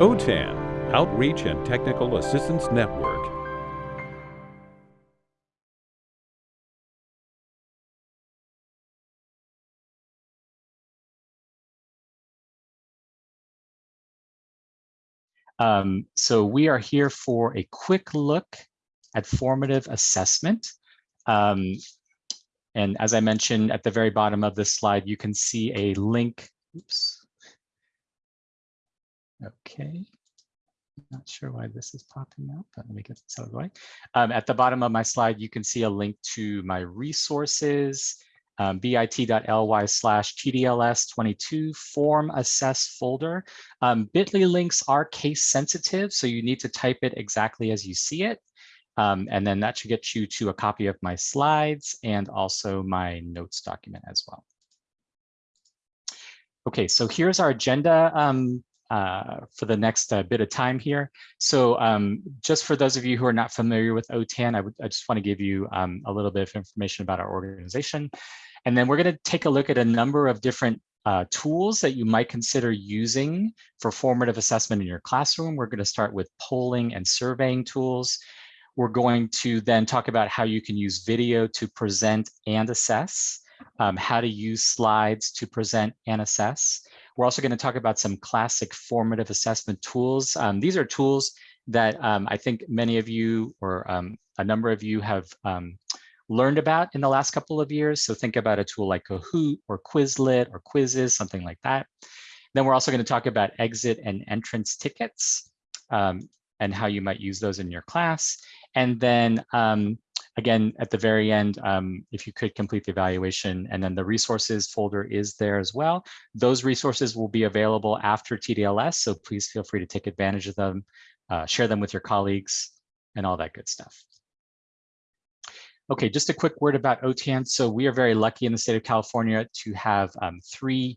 OTAN, Outreach and Technical Assistance Network. Um, so we are here for a quick look at formative assessment. Um, and as I mentioned at the very bottom of this slide, you can see a link. Oops. Okay. Not sure why this is popping up, but let me get this out of the way. Um, at the bottom of my slide, you can see a link to my resources, um, bit.ly slash TDLS22 form assess folder. Um, Bitly links are case sensitive, so you need to type it exactly as you see it. Um, and then that should get you to a copy of my slides and also my notes document as well. Okay, so here's our agenda um, uh, for the next uh, bit of time here. So um, just for those of you who are not familiar with OTAN, I, would, I just want to give you um, a little bit of information about our organization. And then we're going to take a look at a number of different uh, tools that you might consider using for formative assessment in your classroom. We're going to start with polling and surveying tools. We're going to then talk about how you can use video to present and assess, um, how to use slides to present and assess. We're also going to talk about some classic formative assessment tools. Um, these are tools that um, I think many of you or um, a number of you have um, learned about in the last couple of years. So think about a tool like Kahoot or Quizlet or quizzes, something like that. Then we're also going to talk about exit and entrance tickets um, and how you might use those in your class. And then um, again, at the very end, um, if you could complete the evaluation and then the resources folder is there as well. Those resources will be available after TDLS, so please feel free to take advantage of them, uh, share them with your colleagues and all that good stuff. Okay, just a quick word about OTAN. So we are very lucky in the state of California to have um, three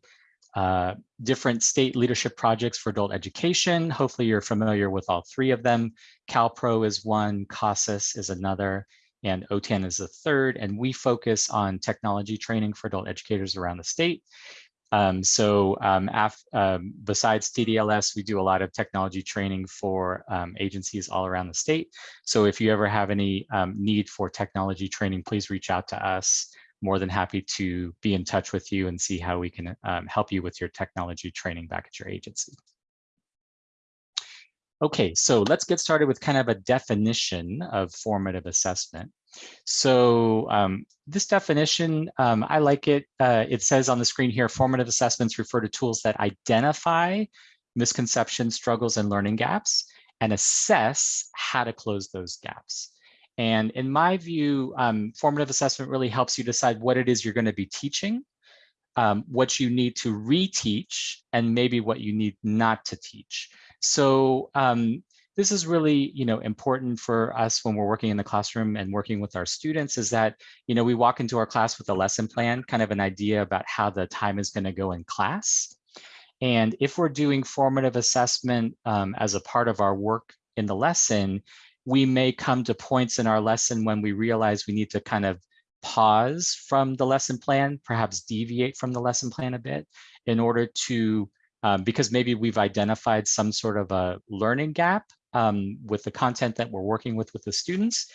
uh, different state leadership projects for adult education. Hopefully you're familiar with all three of them. CalPro is one, CASAS is another, and OTAN is the third. And we focus on technology training for adult educators around the state. Um, so um, um, besides TDLS, we do a lot of technology training for um, agencies all around the state. So if you ever have any um, need for technology training, please reach out to us. More than happy to be in touch with you and see how we can um, help you with your technology training back at your agency. Okay, so let's get started with kind of a definition of formative assessment. So um, this definition, um, I like it. Uh, it says on the screen here, formative assessments refer to tools that identify misconceptions, struggles, and learning gaps and assess how to close those gaps. And in my view, um, formative assessment really helps you decide what it is you're going to be teaching, um, what you need to reteach, and maybe what you need not to teach. So um, this is really, you know, important for us when we're working in the classroom and working with our students is that, you know, we walk into our class with a lesson plan, kind of an idea about how the time is going to go in class. And if we're doing formative assessment um, as a part of our work in the lesson, we may come to points in our lesson when we realize we need to kind of pause from the lesson plan, perhaps deviate from the lesson plan a bit in order to, um, because maybe we've identified some sort of a learning gap um, with the content that we're working with with the students.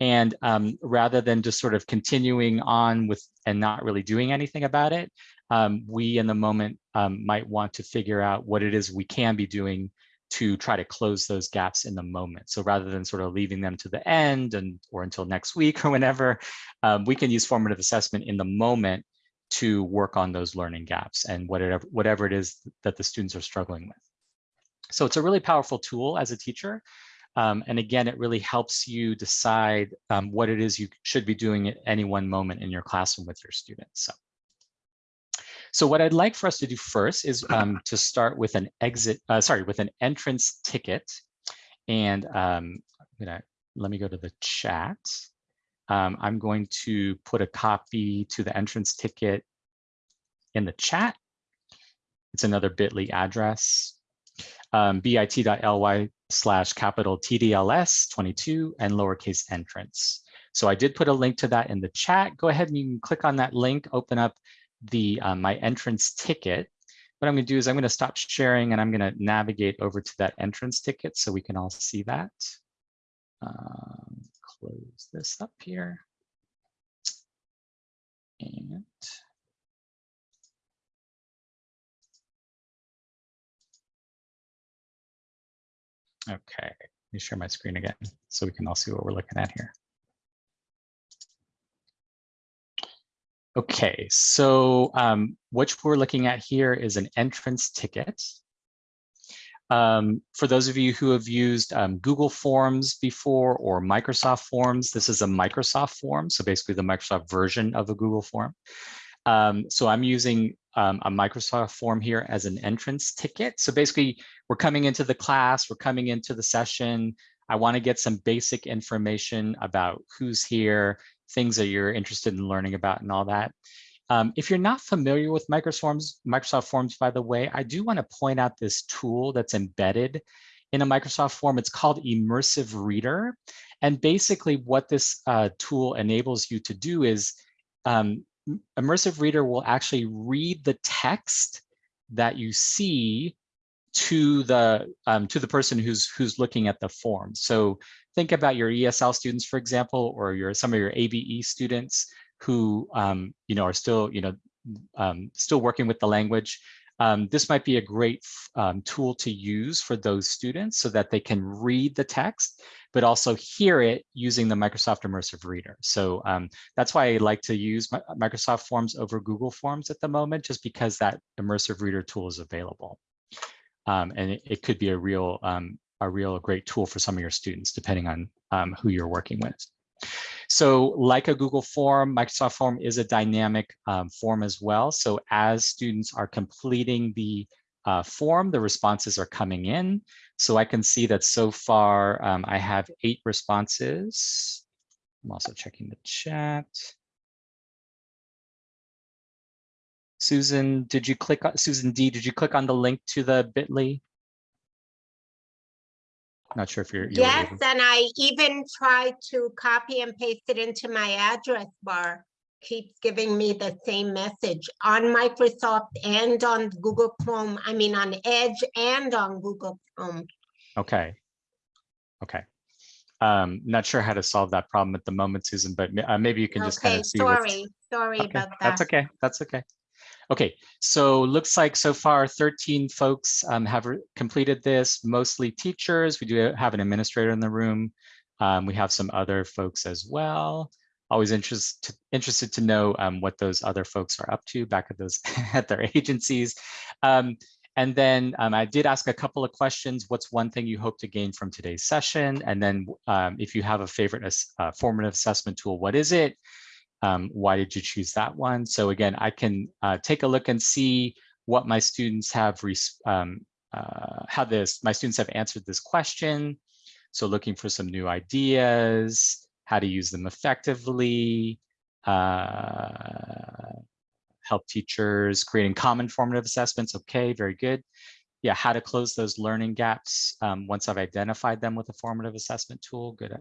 And um, rather than just sort of continuing on with and not really doing anything about it, um, we in the moment um, might want to figure out what it is we can be doing to try to close those gaps in the moment. So rather than sort of leaving them to the end and or until next week or whenever, um, we can use formative assessment in the moment to work on those learning gaps and whatever, whatever it is that the students are struggling with. So it's a really powerful tool as a teacher. Um, and again, it really helps you decide um, what it is you should be doing at any one moment in your classroom with your students. So, so what I'd like for us to do first is um, to start with an exit, uh, sorry, with an entrance ticket. And um, I'm gonna, let me go to the chat. Um, I'm going to put a copy to the entrance ticket in the chat. It's another bit.ly address um, bit.ly slash capital TDLS 22 and lowercase entrance. So I did put a link to that in the chat. Go ahead and you can click on that link, open up the uh, my entrance ticket. what I'm going to do is I'm going to stop sharing and I'm going to navigate over to that entrance ticket so we can all see that. Um, close this up here. And okay, let me share my screen again so we can all see what we're looking at here. Okay, so um, what we're looking at here is an entrance ticket. Um, for those of you who have used um, Google Forms before or Microsoft Forms, this is a Microsoft form, so basically the Microsoft version of a Google form. Um, so I'm using um, a Microsoft form here as an entrance ticket. So basically, we're coming into the class, we're coming into the session. I want to get some basic information about who's here, things that you're interested in learning about and all that. Um, if you're not familiar with Microsoft Forms, Microsoft Forms, by the way, I do want to point out this tool that's embedded in a Microsoft form. It's called Immersive Reader. And basically what this uh, tool enables you to do is um, Immersive Reader will actually read the text that you see to the um, to the person who's who's looking at the form. So think about your ESL students, for example, or your some of your ABE students who um, you know are still you know um, still working with the language. Um, this might be a great um, tool to use for those students so that they can read the text, but also hear it using the Microsoft Immersive Reader. So um, that's why I like to use Microsoft Forms over Google Forms at the moment, just because that Immersive Reader tool is available. Um, and it, it, could be a real a real great tool for some of your students, depending on who you're working with. So like a Google form, Microsoft form is a dynamic um, form as well. So as students are completing the uh, form, the responses are coming in. So I can see that so far um, I have eight responses. I'm also checking the chat. Susan, did you click Susan D? Did you click on the link to the Bitly? Not sure if you're. you Yes, and I even tried to copy and paste it into my address bar. Keeps giving me the same message on Microsoft and on Google Chrome. I mean, on Edge and on Google Chrome. Okay. Okay. Um, not sure how to solve that problem at the moment, Susan, but uh, maybe you can just kind Okay, of see. what's- sorry, sorry Okay, about that. That's okay. That's okay. Okay, so looks like so far 13 folks um, have completed this, mostly teachers. We do have an administrator in the room. Um, we have some other folks as well. Always interest interested to know um, what those other folks are up to back at those at their agencies. Um, and then um, I did ask a couple of questions. What's one thing you hope to gain from today's session? And then um, if you have a favorite uh, formative assessment tool, what is it? Um, why did you choose that one? So again, I can uh, take a look and see what my students have, um, uh, how this, my students have answered this question. So looking for some new ideas, how to use them effectively, uh, help teachers creating common formative assessments. Okay, very good. Yeah, how to close those learning gaps um, once I've identified them with a formative assessment tool. Good,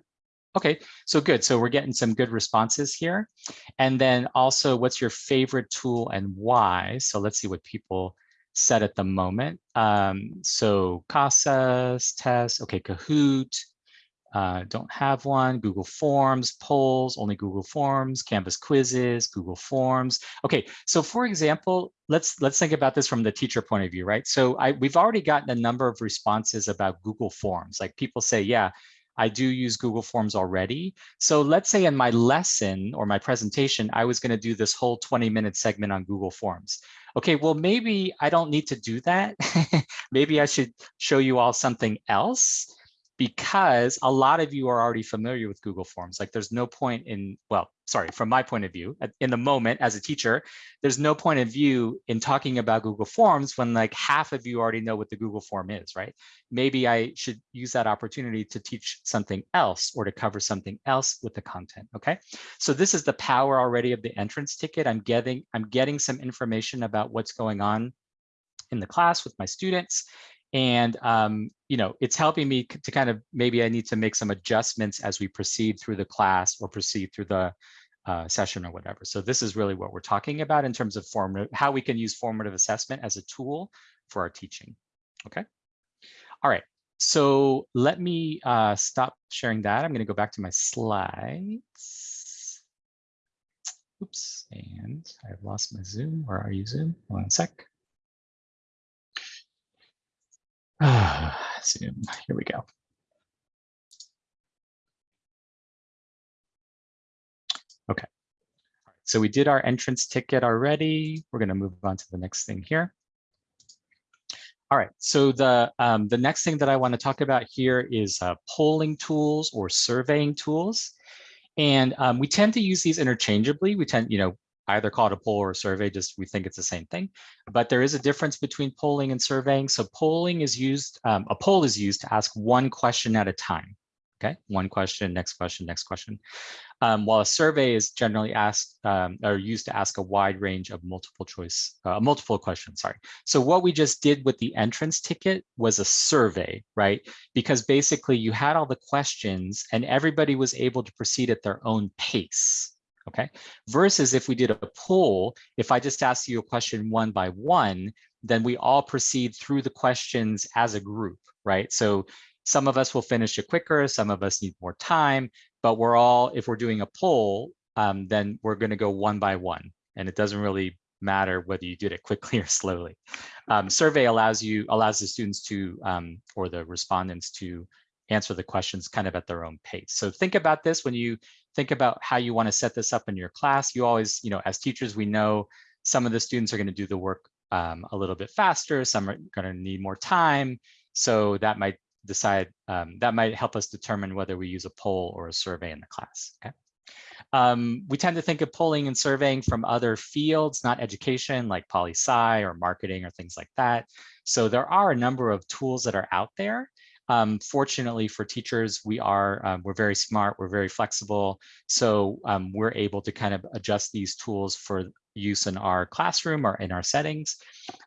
Okay, so good. So we're getting some good responses here. And then also, what's your favorite tool and why? So let's see what people said at the moment. Um, so CASAS, test, okay, Kahoot, uh, don't have one, Google Forms, polls, only Google Forms, Canvas quizzes, Google Forms. Okay, so for example, let's let's think about this from the teacher point of view, right? So I, we've already gotten a number of responses about Google Forms. Like people say, yeah, I do use Google Forms already. So let's say in my lesson or my presentation, I was going to do this whole 20 minute segment on Google Forms. Okay, well, maybe I don't need to do that. maybe I should show you all something else because a lot of you are already familiar with Google Forms. Like there's no point in, well, sorry, from my point of view, in the moment as a teacher, there's no point of view in talking about Google Forms when like half of you already know what the Google form is, right? Maybe I should use that opportunity to teach something else or to cover something else with the content, okay? So this is the power already of the entrance ticket. I'm getting, I'm getting some information about what's going on in the class with my students and, um, you know, it's helping me to kind of, maybe I need to make some adjustments as we proceed through the class or proceed through the, uh, session or whatever. So this is really what we're talking about in terms of formative, how we can use formative assessment as a tool for our teaching. Okay. All right. So let me uh, stop sharing that. I'm going to go back to my slides. Oops, and I've lost my Zoom. Where are you, Zoom? One sec. Zoom, here we go. Okay. So we did our entrance ticket already. We're going to move on to the next thing here. All right, so the, um, the next thing that I want to talk about here is uh, polling tools or surveying tools. And um, we tend to use these interchangeably. We tend, you know, either call it a poll or a survey, just we think it's the same thing. But there is a difference between polling and surveying. So polling is used, um, a poll is used to ask one question at a time. Okay, one question, next question, next question. Um, while a survey is generally asked um, or used to ask a wide range of multiple choice, uh, multiple questions, sorry. So what we just did with the entrance ticket was a survey, right? Because basically you had all the questions and everybody was able to proceed at their own pace okay? Versus if we did a poll, if I just asked you a question one by one, then we all proceed through the questions as a group, right? So some of us will finish it quicker, some of us need more time, but we're all, if we're doing a poll, um, then we're gonna go one by one. And it doesn't really matter whether you did it quickly or slowly. Um, survey allows you, allows the students to, um, or the respondents to answer the questions kind of at their own pace. So think about this when you think about how you want to set this up in your class. You always, you know, as teachers, we know some of the students are going to do the work um, a little bit faster. Some are going to need more time. So that might decide, um, that might help us determine whether we use a poll or a survey in the class. Okay. Um, we tend to think of polling and surveying from other fields, not education, like poli-sci or marketing or things like that. So there are a number of tools that are out there. Um, fortunately for teachers, we are, um, we're very smart, we're very flexible. So um, we're able to kind of adjust these tools for use in our classroom or in our settings.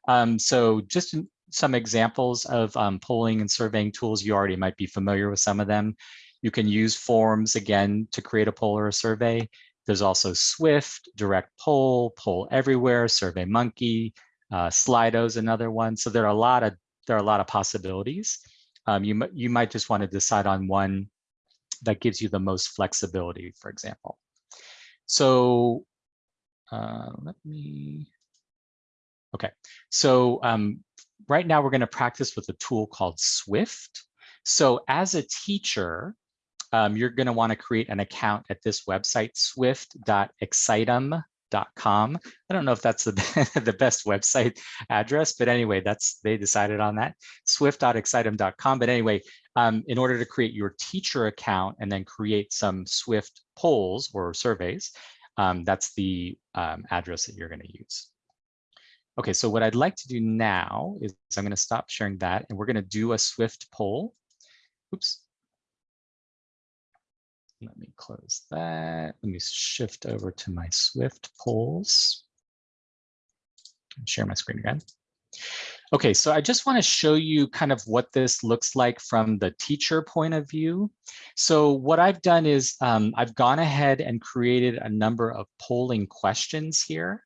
Um, so just some examples of um, polling and surveying tools, you already might be familiar with some of them. You can use forms again to create a poll or a survey. There's also Swift, Direct Poll, Poll Everywhere, Survey Monkey, uh, Slido's another one. So there are a lot of there are a lot of possibilities um, you, you might just want to decide on one that gives you the most flexibility, for example. So uh, let me, okay. So um, right now we're going to practice with a tool called Swift. So as a teacher, um, you're going to want to create an account at this website, swift.excitem.com com. I don't know if that's the, the best website address, but anyway, that's they decided on that. Swift.excitem.com. But anyway, um, in order to create your teacher account and then create some Swift polls or surveys, um, that's the um, address that you're going to use. Okay, so what I'd like to do now is I'm going to stop sharing that and we're going to do a Swift poll. Oops. Let me close that. Let me shift over to my Swift polls. Share my screen again. Okay, so I just want to show you kind of what this looks like from the teacher point of view. So what I've done is um, I've gone ahead and created a number of polling questions here.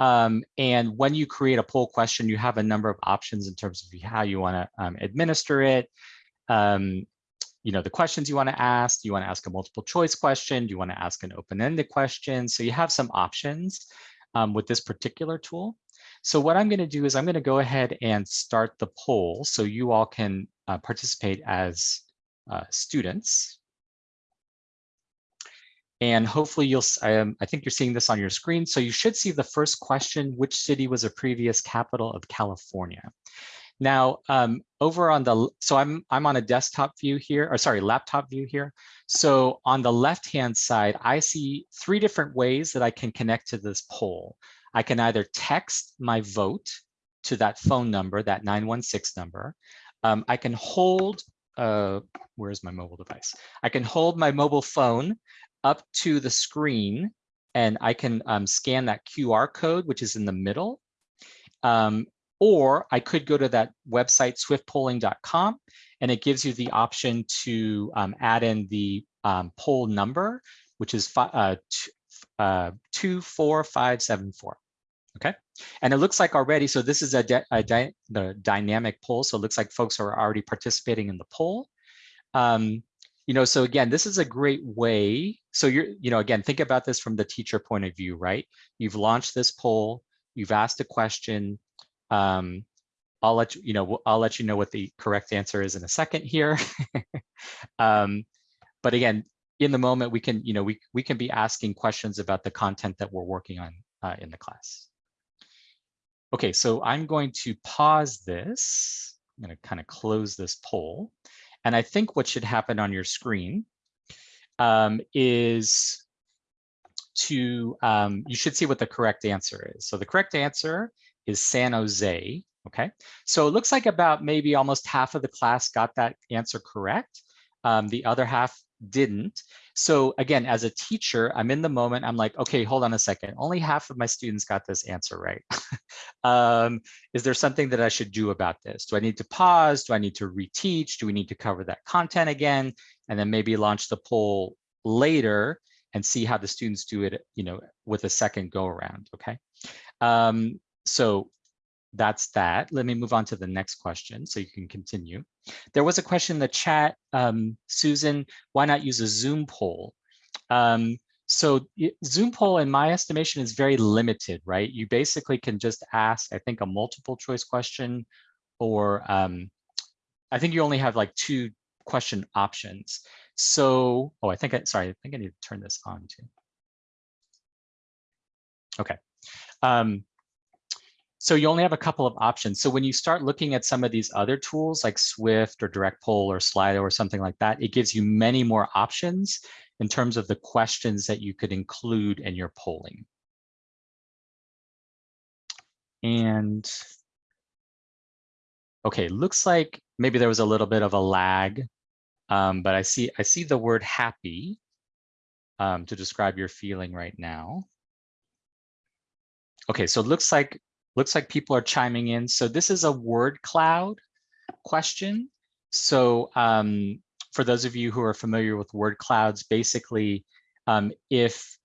Um, and when you create a poll question, you have a number of options in terms of how you want to um, administer it. Um, you know, the questions you want to ask. You want to ask a multiple choice question? Do you want to ask an open-ended question? So you have some options um, with this particular tool. So what I'm going to do is I'm going to go ahead and start the poll so you all can uh, participate as uh, students. And hopefully you'll, um, I think you're seeing this on your screen. So you should see the first question, which city was a previous capital of California? Now, um, over on the, so I'm, I'm on a desktop view here, or sorry, laptop view here. So on the left-hand side, I see three different ways that I can connect to this poll. I can either text my vote to that phone number, that 916 number. Um, I can hold, uh, where's my mobile device? I can hold my mobile phone up to the screen and I can um, scan that QR code, which is in the middle. Um, or I could go to that website, swiftpolling.com, and it gives you the option to um, add in the um, poll number, which is uh, uh, two, four, five, seven, four. Okay, and it looks like already, so this is a, a the dynamic poll. So it looks like folks are already participating in the poll. Um, you know, so again, this is a great way. So you're, you know, again, think about this from the teacher point of view, right? You've launched this poll, you've asked a question. Um, I'll let you, you know, I'll let you know what the correct answer is in a second here. um, but again, in the moment, we can, you know, we, we can be asking questions about the content that we're working on uh, in the class. Okay, so I'm going to pause this. I'm going to kind of close this poll. And I think what should happen on your screen um, is to, um, you should see what the correct answer is. So the correct answer is San Jose, okay? So it looks like about maybe almost half of the class got that answer correct. Um, the other half didn't. So again, as a teacher, I'm in the moment, I'm like, okay, hold on a second. Only half of my students got this answer right. um, is there something that I should do about this? Do I need to pause? Do I need to reteach? Do we need to cover that content again? And then maybe launch the poll later and see how the students do it, you know, with a second go around, okay? Um, so that's that. Let me move on to the next question so you can continue. There was a question in the chat, um, Susan, why not use a Zoom poll? Um, so Zoom poll, in my estimation, is very limited, right? You basically can just ask, I think, a multiple choice question, or um, I think you only have like two question options. So, oh, I think, I, sorry, I think I need to turn this on too. Okay. Um, so you only have a couple of options. So when you start looking at some of these other tools like Swift or Direct Poll or Slido or something like that, it gives you many more options in terms of the questions that you could include in your polling. And okay, looks like maybe there was a little bit of a lag, um, but I see I see the word happy um, to describe your feeling right now. Okay, so it looks like Looks like people are chiming in. So this is a word cloud question. So um, for those of you who are familiar with word clouds, basically, um, if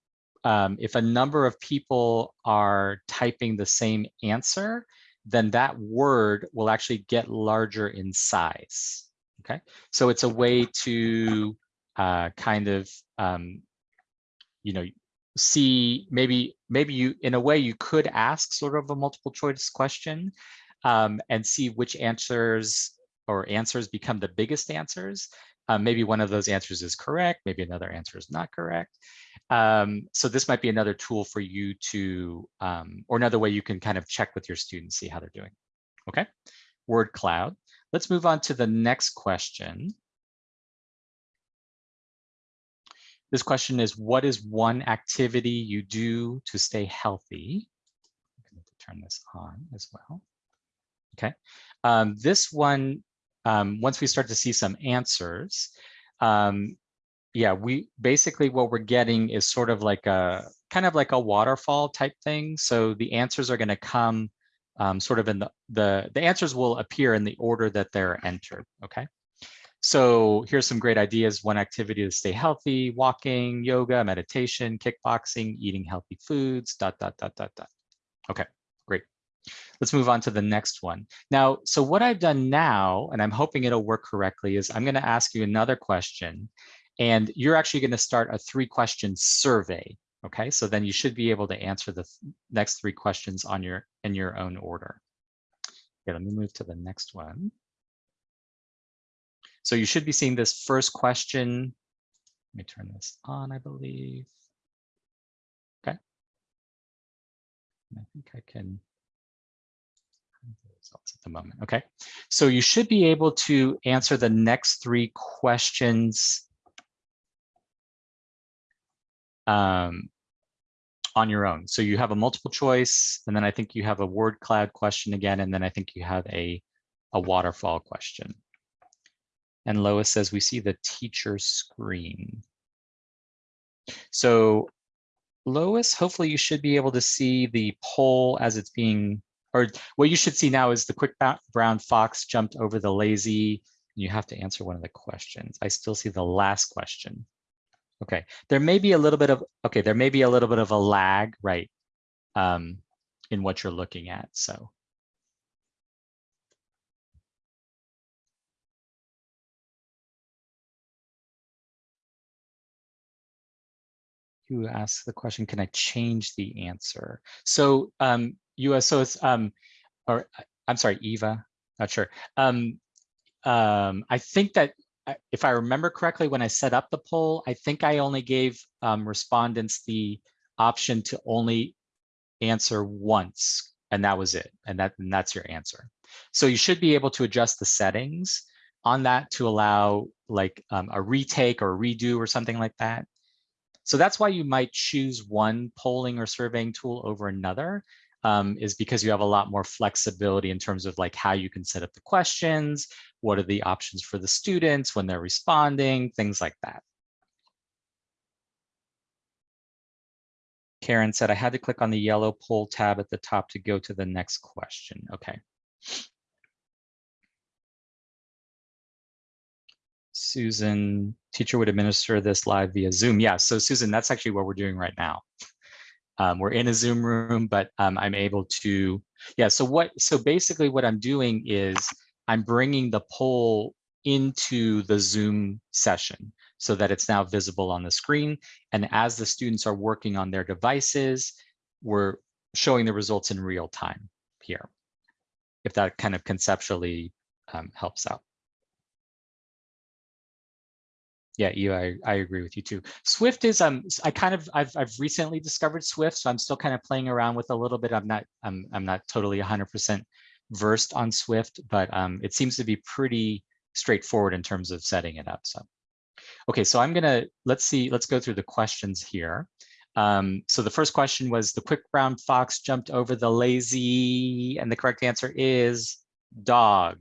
um, if a number of people are typing the same answer, then that word will actually get larger in size. Okay, so it's a way to uh, kind of um, you know see maybe maybe you in a way you could ask sort of a multiple choice question um, and see which answers or answers become the biggest answers. Um, maybe one of those answers is correct, maybe another answer is not correct. Um, so this might be another tool for you to, um, or another way you can kind of check with your students, see how they're doing. Okay, word cloud. Let's move on to the next question. This question is, what is one activity you do to stay healthy? I'm going to turn this on as well. Okay, um, this one, um, once we start to see some answers, um, yeah, we basically what we're getting is sort of like a kind of like a waterfall type thing. So the answers are going to come um, sort of in the, the, the answers will appear in the order that they're entered. Okay. So here's some great ideas. One activity to stay healthy, walking, yoga, meditation, kickboxing, eating healthy foods, dot, dot, dot, dot, dot. Okay, great. Let's move on to the next one. Now, so what I've done now, and I'm hoping it'll work correctly, is I'm gonna ask you another question, and you're actually gonna start a three question survey. Okay, so then you should be able to answer the next three questions on your in your own order. Okay, let me move to the next one. So you should be seeing this first question. Let me turn this on, I believe. Okay. I think I can results at the moment. Okay, so you should be able to answer the next three questions um, on your own. So you have a multiple choice, and then I think you have a word cloud question again, and then I think you have a, a waterfall question. And Lois says, we see the teacher screen. So Lois, hopefully you should be able to see the poll as it's being, or what you should see now is the quick brown fox jumped over the lazy. You have to answer one of the questions. I still see the last question. Okay, there may be a little bit of, okay, there may be a little bit of a lag, right, um, in what you're looking at, so. You asked the question, can I change the answer? So um, US, so it's, um, or I'm sorry, Eva, not sure. Um, um, I think that if I remember correctly, when I set up the poll, I think I only gave um, respondents the option to only answer once, and that was it. And that and that's your answer. So you should be able to adjust the settings on that to allow like um, a retake or a redo or something like that. So that's why you might choose one polling or surveying tool over another um, is because you have a lot more flexibility in terms of like how you can set up the questions, what are the options for the students when they're responding, things like that. Karen said, I had to click on the yellow poll tab at the top to go to the next question. Okay. Susan, teacher would administer this live via Zoom. Yeah, so Susan, that's actually what we're doing right now. Um, we're in a Zoom room, but um, I'm able to, yeah, so what, so basically what I'm doing is I'm bringing the poll into the Zoom session so that it's now visible on the screen. And as the students are working on their devices, we're showing the results in real time here, if that kind of conceptually um, helps out. Yeah, you, I, I agree with you too. Swift is um I kind of I've I've recently discovered Swift, so I'm still kind of playing around with a little bit. I'm not I'm I'm not totally 100% versed on Swift, but um it seems to be pretty straightforward in terms of setting it up. So okay, so I'm gonna let's see, let's go through the questions here. Um, so the first question was the quick brown fox jumped over the lazy, and the correct answer is dog.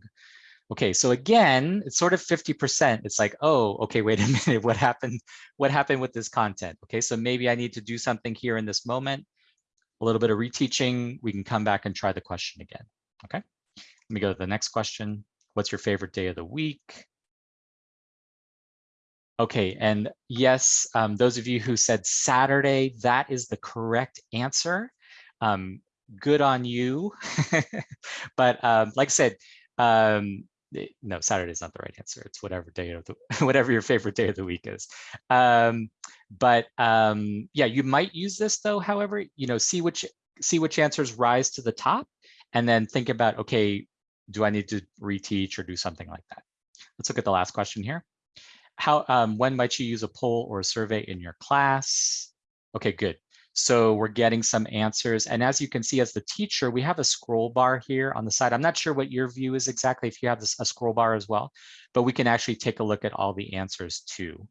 Okay, so again, it's sort of 50%. It's like, oh, okay, wait a minute, what happened? What happened with this content? Okay, so maybe I need to do something here in this moment, a little bit of reteaching. We can come back and try the question again. Okay, let me go to the next question. What's your favorite day of the week? Okay, and yes, um, those of you who said Saturday, that is the correct answer. Um, good on you. but um, like I said, um, Eh, no, Saturday is not the right answer. It's whatever day of the whatever your favorite day of the week is. Um, but um, yeah, you might use this though. However, you know, see which see which answers rise to the top, and then think about okay, do I need to reteach or do something like that? Let's look at the last question here. How um, when might you use a poll or a survey in your class? Okay, good. So we're getting some answers. And as you can see as the teacher, we have a scroll bar here on the side. I'm not sure what your view is exactly if you have this, a scroll bar as well, but we can actually take a look at all the answers too,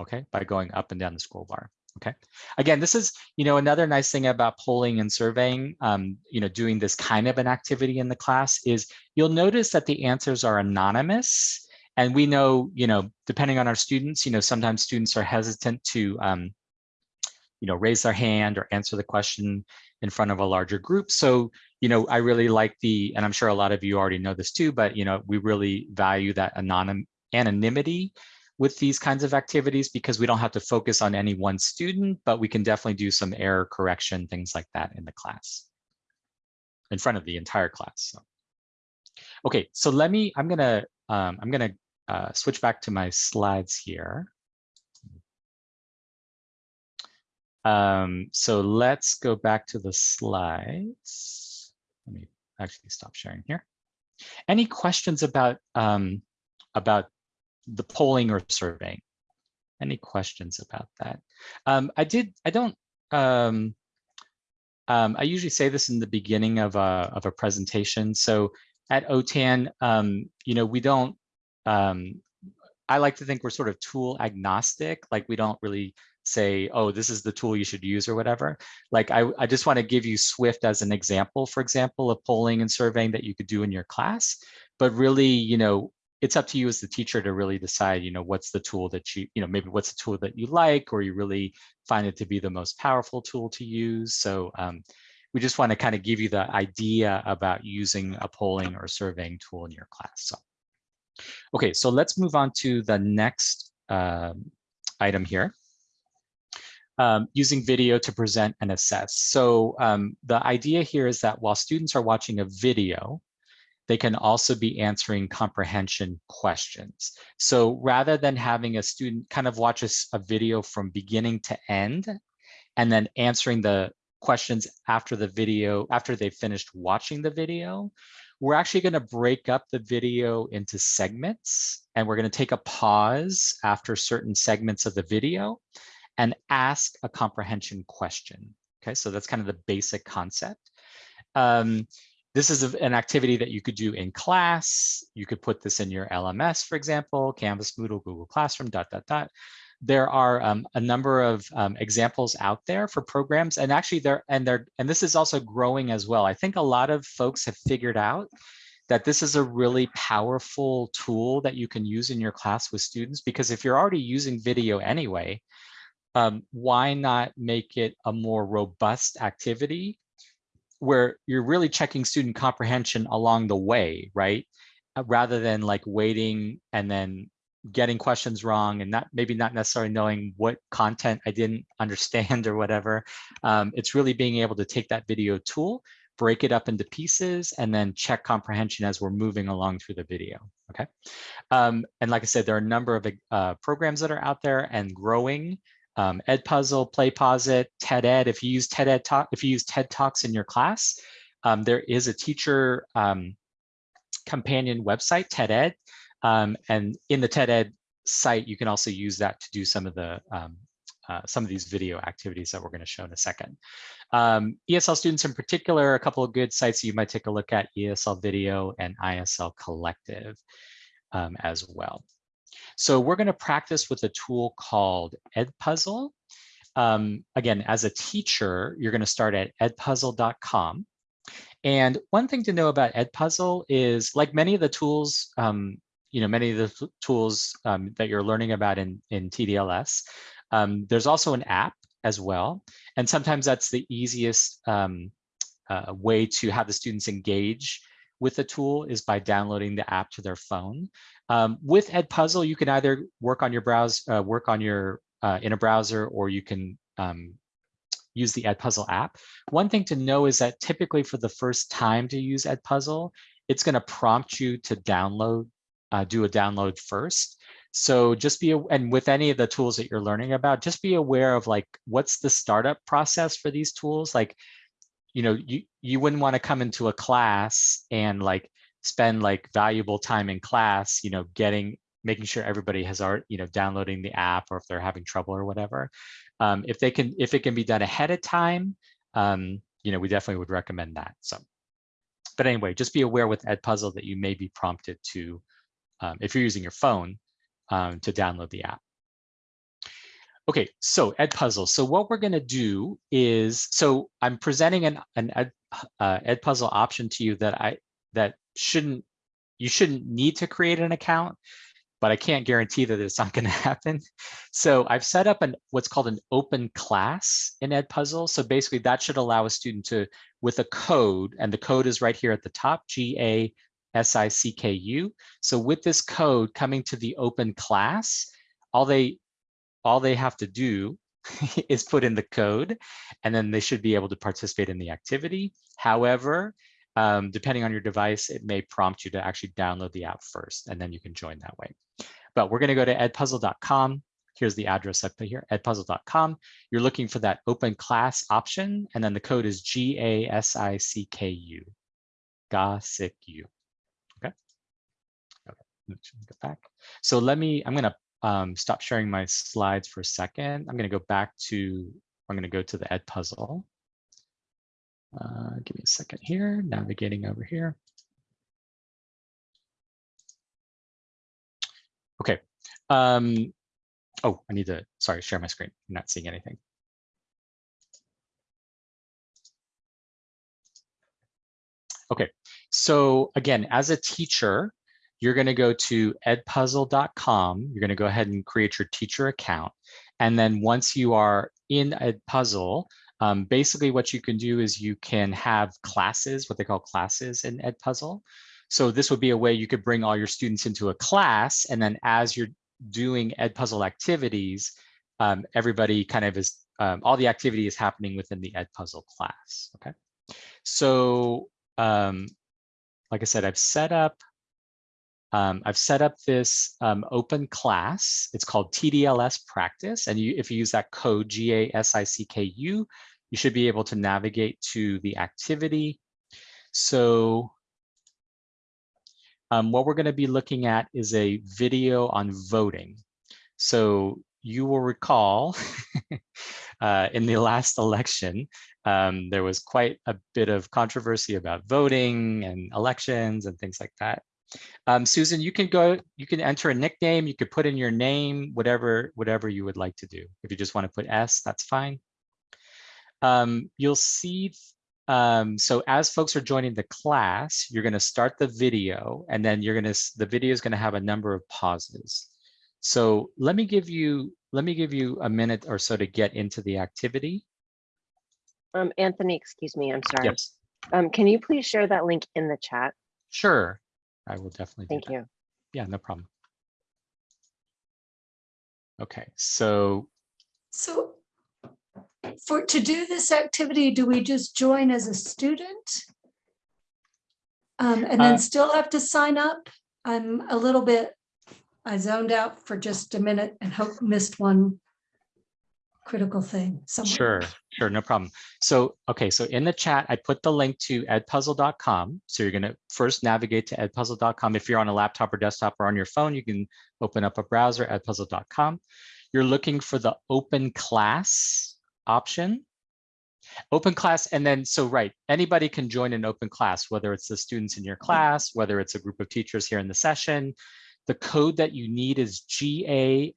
okay, by going up and down the scroll bar. Okay. Again, this is, you know, another nice thing about polling and surveying, um, you know, doing this kind of an activity in the class is you'll notice that the answers are anonymous. And we know, you know, depending on our students, you know, sometimes students are hesitant to um, you know, raise their hand or answer the question in front of a larger group. So, you know, I really like the, and I'm sure a lot of you already know this too, but, you know, we really value that anonym anonymity with these kinds of activities because we don't have to focus on any one student, but we can definitely do some error correction, things like that in the class, in front of the entire class. So. Okay, so let me, I'm gonna, um, I'm gonna uh, switch back to my slides here. Um, so let's go back to the slides. Let me actually stop sharing here. Any questions about um, about the polling or surveying? Any questions about that? Um, I did. I don't. Um, um, I usually say this in the beginning of a of a presentation. So at OTAN, um, you know, we don't. Um, I like to think we're sort of tool agnostic. Like we don't really say, oh, this is the tool you should use or whatever. Like I, I just want to give you Swift as an example, for example, of polling and surveying that you could do in your class. But really, you know, it's up to you as the teacher to really decide, you know, what's the tool that you, you know, maybe what's the tool that you like, or you really find it to be the most powerful tool to use. So um, we just want to kind of give you the idea about using a polling or surveying tool in your class. So, okay, so let's move on to the next um, item here. Um, using video to present and assess. So um, the idea here is that while students are watching a video, they can also be answering comprehension questions. So rather than having a student kind of watch a, a video from beginning to end, and then answering the questions after the video, after they've finished watching the video, we're actually going to break up the video into segments and we're going to take a pause after certain segments of the video and ask a comprehension question. Okay, so that's kind of the basic concept. Um, this is an activity that you could do in class. You could put this in your LMS, for example, Canvas, Moodle, Google Classroom, dot, dot, dot. There are um, a number of um, examples out there for programs and actually there and they're and this is also growing as well. I think a lot of folks have figured out that this is a really powerful tool that you can use in your class with students because if you're already using video anyway, um, why not make it a more robust activity where you're really checking student comprehension along the way, right? Uh, rather than like waiting and then getting questions wrong and not maybe not necessarily knowing what content I didn't understand or whatever. Um, it's really being able to take that video tool, break it up into pieces, and then check comprehension as we're moving along through the video. Okay. Um, and like I said, there are a number of uh, programs that are out there and growing. Um, Edpuzzle, PlayPosit, TED Ed. If you use TED Ed Talk, if you use TED Talks in your class, um, there is a teacher um, companion website, TED Ed, um, and in the TED Ed site, you can also use that to do some of the um, uh, some of these video activities that we're going to show in a second. Um, ESL students in particular, a couple of good sites you might take a look at, ESL Video and ISL Collective um, as well. So we're going to practice with a tool called Edpuzzle. Um, again, as a teacher, you're going to start at edpuzzle.com. And one thing to know about Edpuzzle is like many of the tools um, you know, many of the tools um, that you're learning about in, in TDLS. Um, there's also an app as well. And sometimes that's the easiest um, uh, way to have the students engage with the tool is by downloading the app to their phone. Um, with Edpuzzle, you can either work on your browse, uh, work on your uh, in a browser, or you can um, use the Edpuzzle app. One thing to know is that typically for the first time to use Edpuzzle, it's going to prompt you to download uh, do a download first. So just be, and with any of the tools that you're learning about, just be aware of like, what's the startup process for these tools? Like, you know, you, you wouldn't want to come into a class and like spend like valuable time in class, you know, getting, making sure everybody has art, you know, downloading the app or if they're having trouble or whatever. Um, if they can, if it can be done ahead of time, um, you know, we definitely would recommend that. So, but anyway, just be aware with Edpuzzle that you may be prompted to um, if you're using your phone um, to download the app. Okay, so Edpuzzle. So what we're going to do is, so I'm presenting an, an Ed, uh, Edpuzzle option to you that I that shouldn't you shouldn't need to create an account, but I can't guarantee that it's not going to happen. So I've set up an what's called an open class in Edpuzzle. So basically that should allow a student to, with a code, and the code is right here at the top, GA S-I-C-K-U. So with this code coming to the open class, all they all they have to do is put in the code and then they should be able to participate in the activity. However, um, depending on your device, it may prompt you to actually download the app first and then you can join that way. But we're going to go to edpuzzle.com. Here's the address I put here, edpuzzle.com. You're looking for that open class option, and then the code is G-A-S-I-C-K-U, GA-S-I-C-U get back. So let me, I'm gonna um, stop sharing my slides for a second. I'm gonna go back to, I'm gonna go to the Edpuzzle. Uh, give me a second here, navigating over here. Okay. Um, oh, I need to, sorry, share my screen. I'm not seeing anything. Okay, so again, as a teacher, you're going to go to edpuzzle.com. You're going to go ahead and create your teacher account. And then once you are in Edpuzzle, um, basically what you can do is you can have classes, what they call classes in Edpuzzle. So this would be a way you could bring all your students into a class. And then as you're doing Edpuzzle activities, um, everybody kind of is um, all the activity is happening within the Edpuzzle class, okay? So, um, like I said, I've set up, um, I've set up this um, open class. It's called TDLS practice. And you, if you use that code G-A-S-I-C-K-U, you should be able to navigate to the activity. So um, what we're going to be looking at is a video on voting. So you will recall uh, in the last election, um, there was quite a bit of controversy about voting and elections and things like that. Um, Susan, you can go, you can enter a nickname, you could put in your name, whatever, whatever you would like to do. If you just want to put S, that's fine. Um, you'll see um, so as folks are joining the class, you're going to start the video and then you're going to, the video is going to have a number of pauses. So let me give you, let me give you a minute or so to get into the activity. Um, Anthony, excuse me, I'm sorry. Yes, Um, can you please share that link in the chat? sure. I will definitely do Thank that. you. Yeah, no problem. Okay, so So for, to do this activity, do we just join as a student? Um, and Uh, then still have to sign up? I'm a little bit, I zoned out for just a minute and hope missed one critical thing somewhere. Sure, sure, no problem. So, okay, so in the chat, I put the link to edpuzzle.com. So you're gonna first navigate to edpuzzle.com. If you're on a laptop or desktop or on your phone, you can open up a browser, edpuzzle.com. You're looking for the open class option. Open class, and then, so right, anybody can join an open class, whether it's the students in your class, whether it's a group of teachers here in the session. The code that you need is G-A-S-I-C-K-U.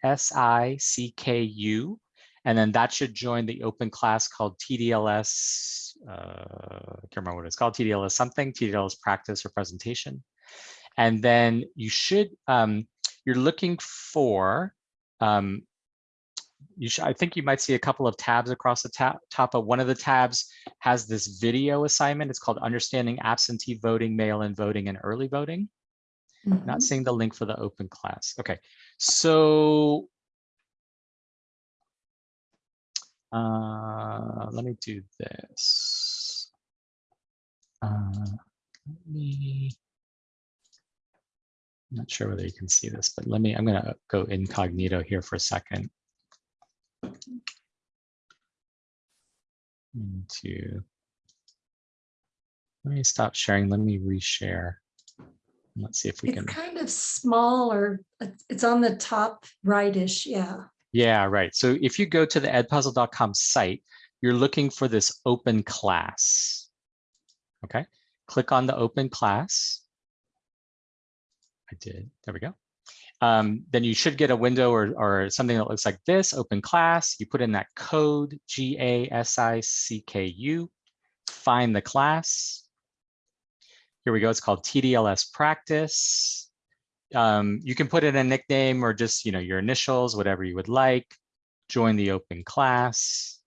And then that should join the open class called TDLS, uh, I can't remember what it's called, TDLS something, TDLS practice or presentation. And then you should, um, you're looking for, um, you should, I think you might see a couple of tabs across the tab, top of one of the tabs has this video assignment. It's called Understanding Absentee Voting, Mail-in Voting, and Early Voting. Mhm. Not seeing the link for the open class. Okay, so uh, let me do this. Uh, let me. I'm not sure whether you can see this, but let me. I'm going to go incognito here for a second. To let me stop sharing. Let me reshare. Let's see if we It's can. kind of small or it's- it's on the top rightish, yeah. Yeah, right. So if you go to the edpuzzle.com site, you're looking for this open class. Okay, click on the open class. I did, there we go. Um, then you should get a window or, or something that looks like this, open class. You put in that code, G-A-S-I-C-K-U, find the class. Here we go, it's called TDLS practice. Um, you can put in a nickname or just, you know, your initials, whatever you would like. Join the open class.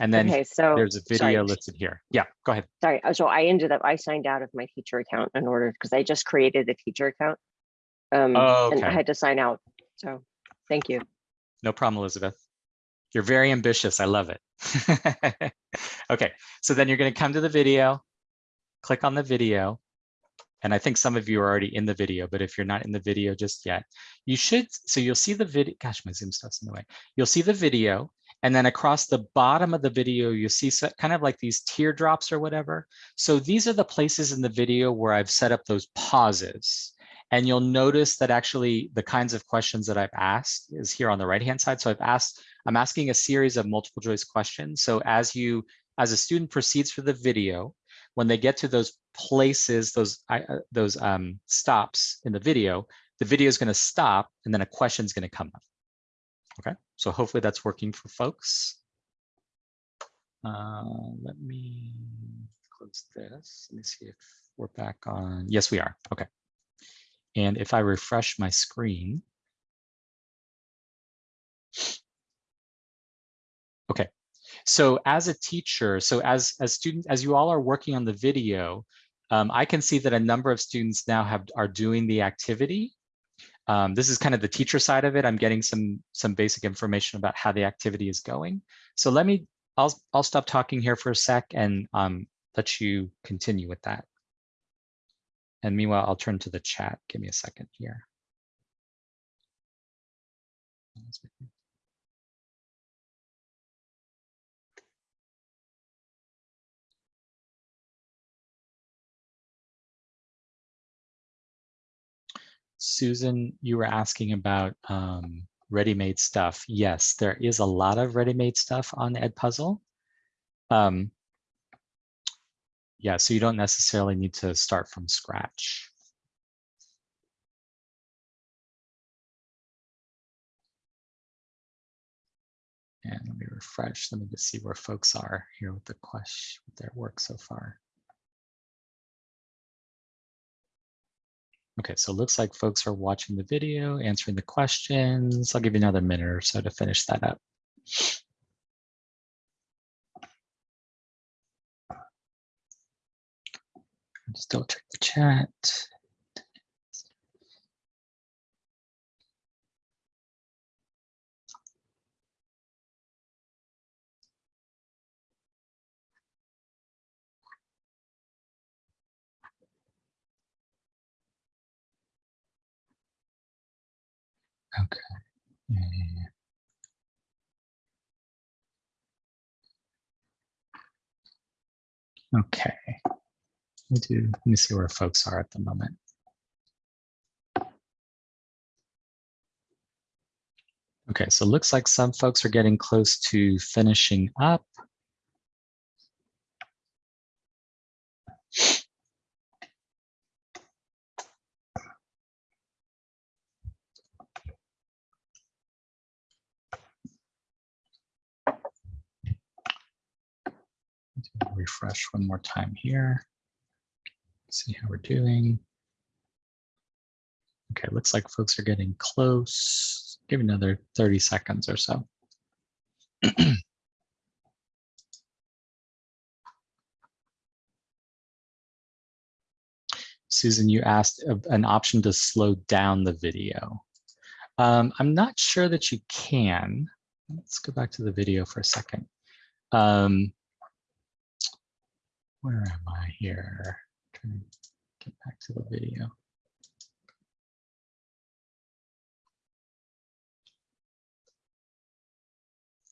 And then Okay, so, there's a sorry. video listed here. Yeah, go ahead. sorry, uh, so I ended up, I signed out of my teacher account in order, because I just created a teacher account. Um, Oh, and I had to sign out, so, thank you. No problem, Elizabeth. You're very ambitious. I love it. okay, so then you're going to come to the video, click on the video. And I think some of you are already in the video, but if you're not in the video just yet, you should. So you'll see the video. Gosh, my Zoom stuff's in the way. You'll see the video. And then across the bottom of the video, you'll see kind of like these teardrops or whatever. So these are the places in the video where I've set up those pauses. And you'll notice that actually the kinds of questions that I've asked is here on the right-hand side. So I've asked, I'm asking a series of multiple choice questions. So as you, as a student proceeds through the video, when they get to those places, those, uh, those um, stops in the video, the video is gonna stop and then a question is gonna come up. Okay, so hopefully that's working for folks. Uh, let me close this. Let me see if we're back on. Yes, we are. Okay. And if I refresh my screen. Okay, so as a teacher, so as as student, as you all are working on the video, um, I can see that a number of students now have are doing the activity. Um, this is kind of the teacher side of it. I'm getting some some basic information about how the activity is going. So let me, I'll, I'll stop talking here for a sec and um, let you continue with that. And meanwhile, I'll turn to the chat. Give me a second here. Susan, you were asking about um, ready-made stuff. Yes, there is a lot of ready-made stuff on Edpuzzle. Um, yeah, so you don't necessarily need to start from scratch. And let me refresh. Let me just see where folks are here with the question, with their work so far. Okay, so it looks like folks are watching the video, answering the questions. I'll give you another minute or so to finish that up. Just check the chat. Okay. Mm. Okay. Let me do, let me see where folks are at the moment. Okay, so it looks like some folks are getting close to finishing up. Refresh one more time here. See how we're doing. Okay, looks like folks are getting close. Give another 30 seconds or so. Susan, you asked an option to slow down the video. Um, I'm not sure that you can. Let's go back to the video for a second. Um, where am I here? Trying to get back to the video.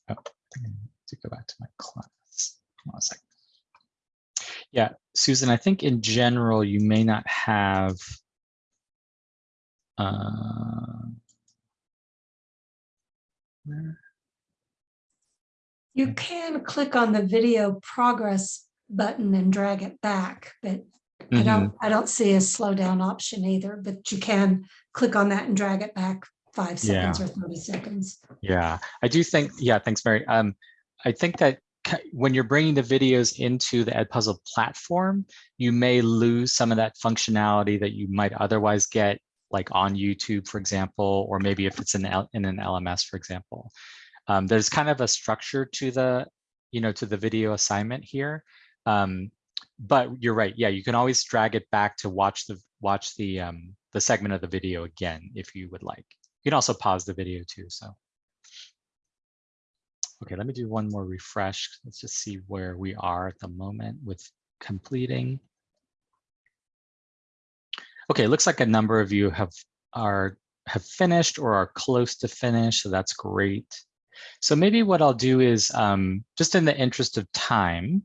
Oh, I need to go back to my class. Hold on a second. Yeah, Susan, I think in general, you may not have uh, where? You can click on the video progress button and drag it back, but I Mhm. don't, I don't see a slow down option either, but you can click on that and drag it back five seconds or 30 seconds. Yeah, I do think, yeah, thanks, Mary. Um, I think that when you're bringing the videos into the Edpuzzle platform, you may lose some of that functionality that you might otherwise get like on YouTube, for example, or maybe if it's in, L in an LMS, for example. Um, there's kind of a structure to the, you know, to the video assignment here. Um, but you're right. Yeah, you can always drag it back to watch the watch the um, the segment of the video again if you would like. You can also pause the video too. So. Okay, let me do one more refresh. Let's just see where we are at the moment with completing. Okay, it looks like a number of you have are have finished or are close to finish, so that's great. So maybe what I'll do is um, just in the interest of time,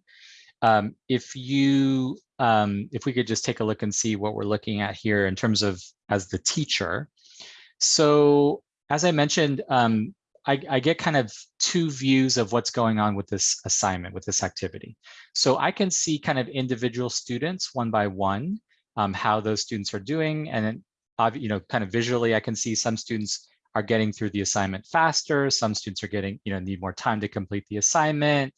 um, if you um, if we could just take a look and see what we're looking at here in terms of as the teacher. So as I mentioned, um, I, I, get kind of two views of what's going on with this assignment, with this activity. So I can see kind of individual students one by one, um, how those students are doing. And then, you know, kind of visually, I can see some students are getting through the assignment faster. Some students are getting, you know, need more time to complete the assignment,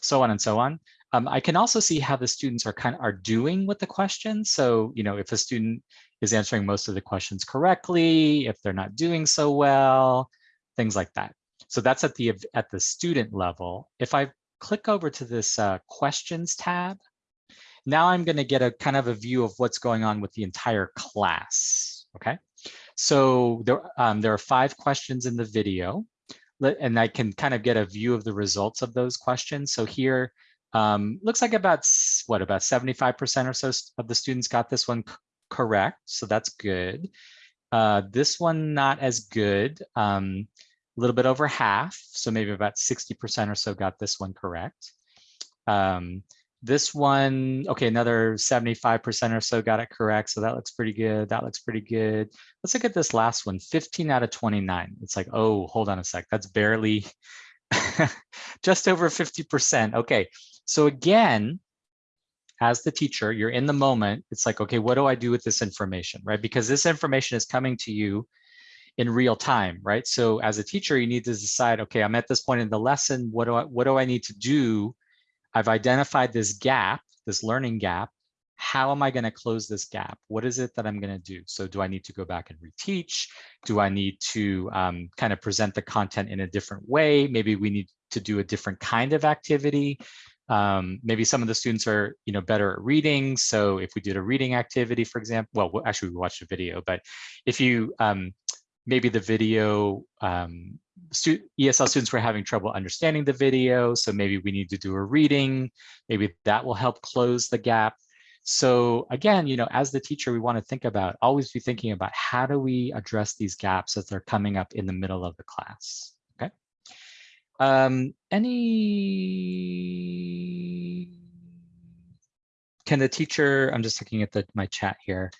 so on and so on. Um, I can also see how the students are kind of are doing with the questions. So, you know, if a student is answering most of the questions correctly, if they're not doing so well, things like that. So that's at the at the student level. If I click over to this uh, questions tab, now I'm going to get a kind of a view of what's going on with the entire class. okay? So there, um, there are five questions in the video, and I can kind of get a view of the results of those questions. So here, um, looks like about, what, about 75% or so of the students got this one correct, so that's good. Uh, this one not as good, um, a little bit over half, so maybe about 60% or so got this one correct. Um, this one, okay, another 75% or so got it correct. So that looks pretty good. That looks pretty good. Let's look at this last one, 15 out of 29. It's like, oh, hold on a sec. That's barely just over 50%. Okay, so again, as the teacher, you're in the moment. It's like, okay, what do I do with this information, right? Because this information is coming to you in real time, right? So as a teacher, you need to decide, okay, I'm at this point in the lesson. What do I, what do I need to do I've identified this gap, this learning gap. How am I going to close this gap? What is it that I'm going to do? So do I need to go back and reteach? Do I need to um, kind of present the content in a different way? Maybe we need to do a different kind of activity. Um, maybe some of the students are, you know, better at reading. So if we did a reading activity, for example, well, actually we watched a video, but if you um, maybe the video um, stu ESL students were having trouble understanding the video, so maybe we need to do a reading. Maybe that will help close the gap. So again, you know, as the teacher, we want to think about, always be thinking about how do we address these gaps as they're coming up in the middle of the class? Um, any, can the teacher, I'm just looking at the, my chat here.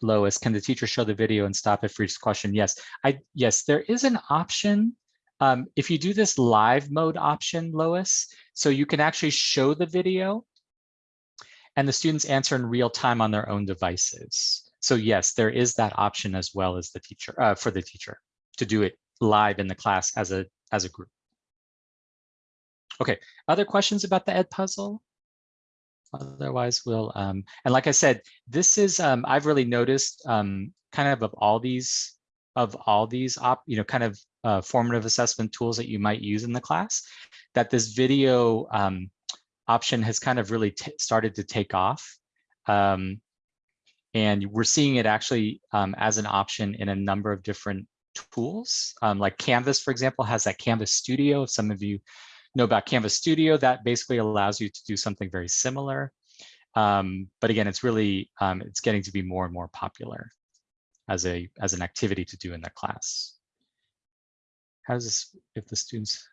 Lois, can the teacher show the video and stop it for each question? Yes, I yes, there is an option. Um, if you do this live mode option, Lois, so you can actually show the video and the students answer in real time on their own devices. So yes, there is that option as well as the teacher uh, for the teacher to do it live in the class as a as a group. Okay, other questions about the Edpuzzle? Otherwise, we'll, um, and like I said, this is, um, I've really noticed um, kind of of all these, of all these, op, you know, kind of uh, formative assessment tools that you might use in the class, that this video um, option has kind of really started to take off. Um, and we're seeing it actually um, as an option in a number of different tools. Um, like Canvas, for example, has that Canvas Studio. If some of you know about Canvas Studio, that basically allows you to do something very similar. Um, but again, it's really, um, it's getting to be more and more popular as a as an activity to do in the class. How does this, if the students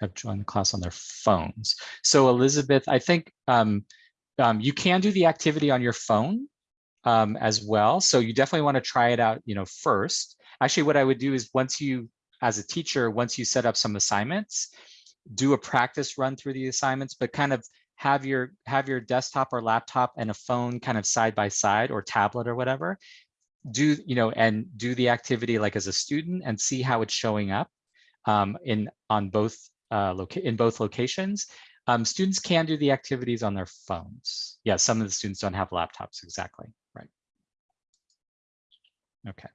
have joined the class on their phones? So Elizabeth, I think um, um, you can do the activity on your phone um, as well. So you definitely want to try it out, you know, first. Actually, what I would do is once you, as a teacher, once you set up some assignments, do a practice run through the assignments, but kind of have your have your desktop or laptop and a phone kind of side by side or tablet or whatever. Do you know and do the activity like as a student and see how it's showing up um, in on both uh, in both locations. Um, students can do the activities on their phones. Yeah, some of the students don't have laptops exactly, right? Okay.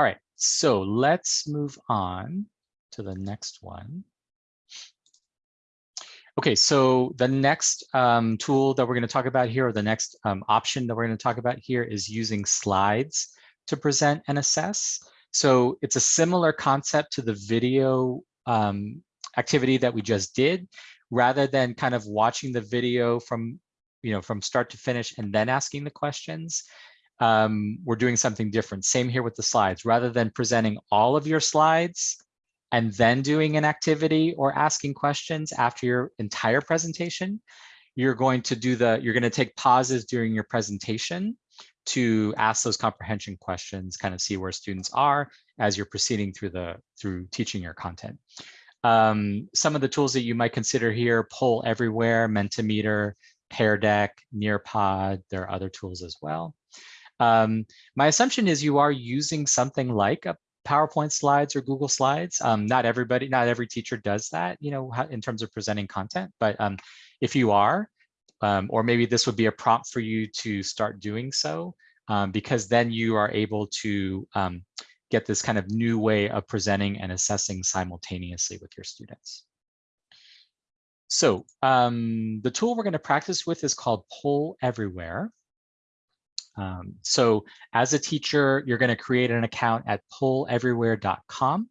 All right, so let's move on to the next one. Okay, so the next um, tool that we're going to talk about here, or the next um, option that we're going to talk about here is using slides to present and assess. So it's a similar concept to the video um, activity that we just did, rather than kind of watching the video from, you know, from start to finish and then asking the questions. Um, we're doing something different. Same here with the slides. Rather than presenting all of your slides and then doing an activity or asking questions after your entire presentation, you're going to do the, you're going to take pauses during your presentation to ask those comprehension questions, kind of see where students are as you're proceeding through the, through teaching your content. Um, some of the tools that you might consider here, Poll Everywhere, Mentimeter, Pear Deck, Nearpod, there are other tools as well. Um, my assumption is you are using something like a PowerPoint slides or Google Slides. Um, not everybody, not every teacher does that, you know, in terms of presenting content. But um, if you are, um, or maybe this would be a prompt for you to start doing so, um, because then you are able to um, get this kind of new way of presenting and assessing simultaneously with your students. So um, the tool we're going to practice with is called Poll Everywhere. Um, so as a teacher, you're going to create an account at polleverywhere.com.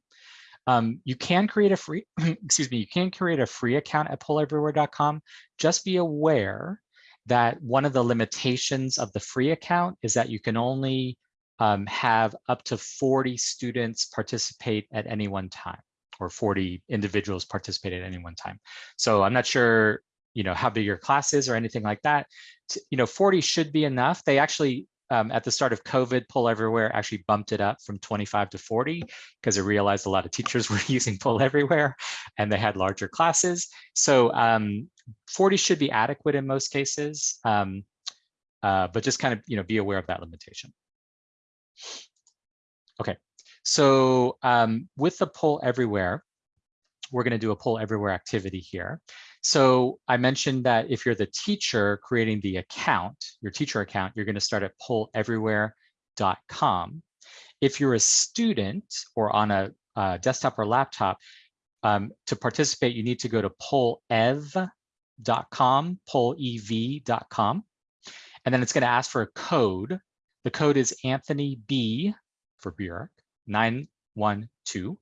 Um, you can create a free, excuse me, you can create a free account at polleverywhere.com. Just be aware that one of the limitations of the free account is that you can only um, have up to 40 students participate at any one time or 40 individuals participate at any one time. So I'm not sure, you know, how big your class is or anything like that. you know, 40 should be enough. They actually, um, at the start of COVID, Poll Everywhere actually bumped it up from 25 to 40 because it realized a lot of teachers were using Poll Everywhere and they had larger classes. So um, 40 should be adequate in most cases, um, uh, but just kind of, you know, be aware of that limitation. Okay, so um, with the poll everywhere, we're going to do a poll everywhere activity here. So I mentioned that if you're the teacher creating the account, your teacher account, you're going to start at polleverywhere.com. If you're a student or on a uh, desktop or laptop, um, to participate, you need to go to pollev.com, pollev.com, and then it's going to ask for a code. The code is Anthony B for Bjork, 912.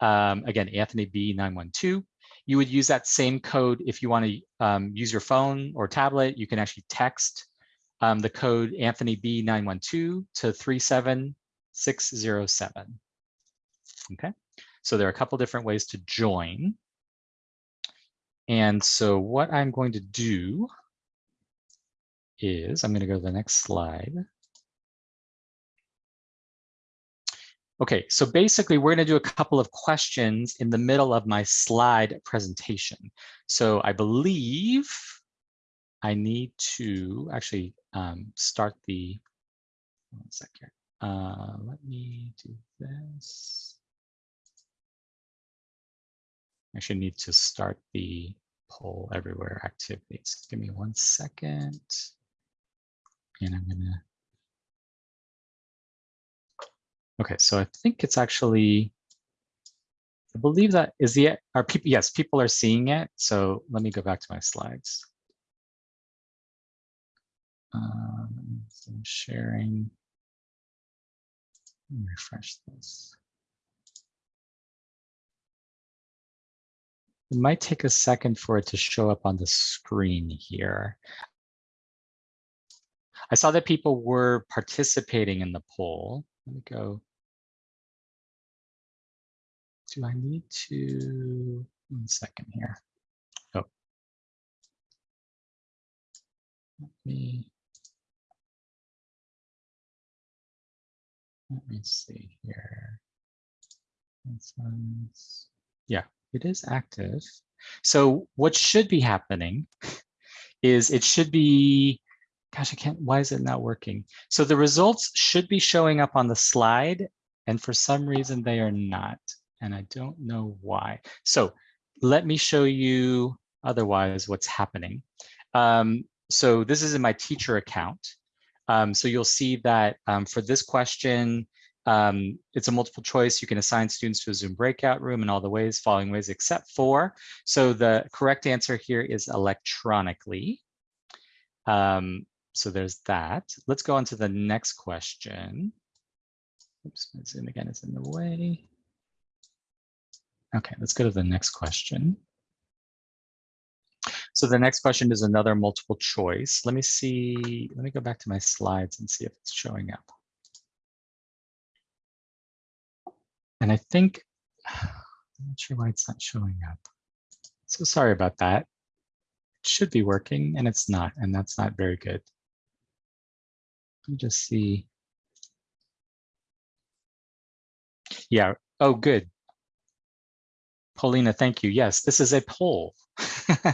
Um, again, Anthony B 912. You would use that same code if you want to um, use your phone or tablet. You can actually text um, the code Anthony B 912 to 37607. Okay, so there are a couple different ways to join. And so what I'm going to do is I'm going to go to the next slide. Okay, so basically we're going to do a couple of questions in the middle of my slide presentation. So I believe I need to actually um, start the, one second. Uh, let me do this. I should need to start the poll everywhere activities. Give me one second. And I'm gonna Okay, so I think it's actually, I believe that is the, are people, yes, people are seeing it. So let me go back to my slides. Um, sharing, refresh this. It might take a second for it to show up on the screen here. I saw that people were participating in the poll. Let me go do I need to, one second here. Oh. Let me, let me see here. Yeah, it is active. So what should be happening is it should be, gosh, I can't, why is it not working? So the results should be showing up on the slide and for some reason they are not and I don't know why. So let me show you otherwise what's happening. Um, so this is in my teacher account. Um, so you'll see that um, for this question, um, it's a multiple choice. You can assign students to a Zoom breakout room in all the ways, following ways, except for. So the correct answer here is electronically. Um, so there's that. Let's go on to the next question. Oops, my Zoom again is in the way. Okay, let's go to the next question. So the next question is another multiple choice. Let me see, let me go back to my slides and see if it's showing up. And I think, I'm not sure why it's not showing up. So sorry about that. It should be working and it's not, and that's not very good. Let me just see. Yeah, oh, good. Paulina, thank you. Yes, this is a poll.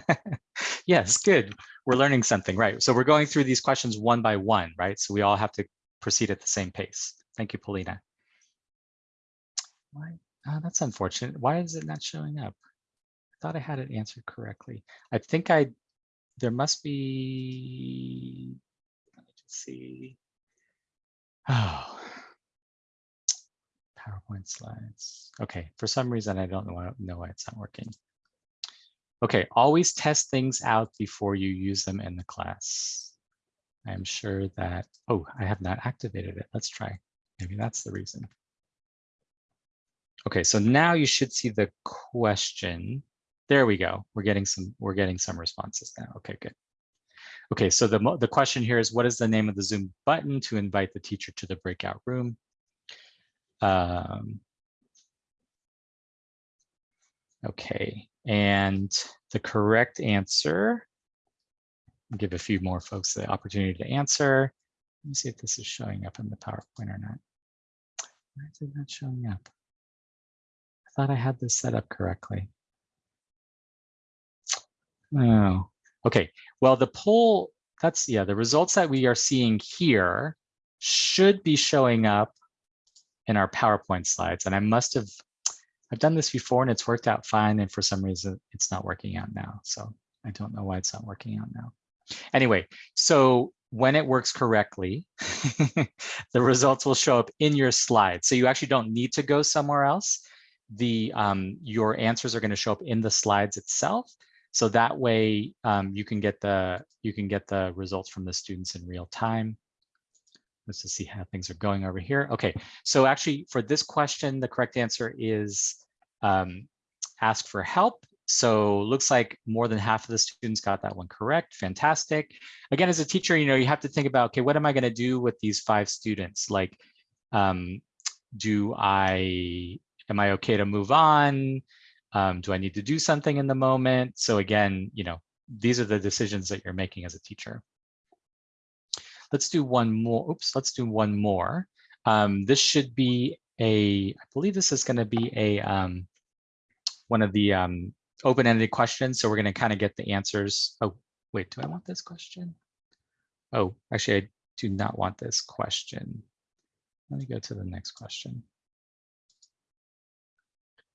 yes, good. We're learning something, right? So we're going through these questions one by one, right? So we all have to proceed at the same pace. Thank you, Paulina. Why? Oh, that's unfortunate. Why is it not showing up? I thought I had it answered correctly. I think I, there must be, let me just see. Oh, PowerPoint slides. Okay, for some reason, I don't know, know why it's not working. Okay, always test things out before you use them in the class. I'm sure that, oh, I have not activated it. Let's try. Maybe that's the reason. Okay, so now you should see the question. There we go. We're getting some, we're getting some responses now. Okay, good. Okay, so the, the question here is what is the name of the Zoom button to invite the teacher to the breakout room? Um, okay, and the correct answer, I'll give a few more folks the opportunity to answer. Let me see if this is showing up in the PowerPoint or not. Why is it not showing up? I thought I had this set up correctly. Oh, okay. Well, the poll, that's, yeah, the results that we are seeing here should be showing up in our PowerPoint slides. And I must have, I've done this before and it's worked out fine. And for some reason, it's not working out now. So I don't know why it's not working out now. Anyway, so when it works correctly, the results will show up in your slides. So you actually don't need to go somewhere else. The um, Your answers are going to show up in the slides itself. So that way um, you can get the you can get the results from the students in real time. Let's just see how things are going over here. Okay, so actually for this question, the correct answer is um, ask for help. So looks like more than half of the students got that one correct. Fantastic. Again, as a teacher, you know, you have to think about, okay, what am I going to do with these five students? Like, um, do I, am I okay to move on? Um, do I need to do something in the moment? So again, you know, these are the decisions that you're making as a teacher. Let's do one more. Oops, let's do one more. Um, this should be a, I believe this is going to be a um, one of the um, open-ended questions. So we're going to kind of get the answers. Oh, wait, do I want this question? Oh, actually, I do not want this question. Let me go to the next question.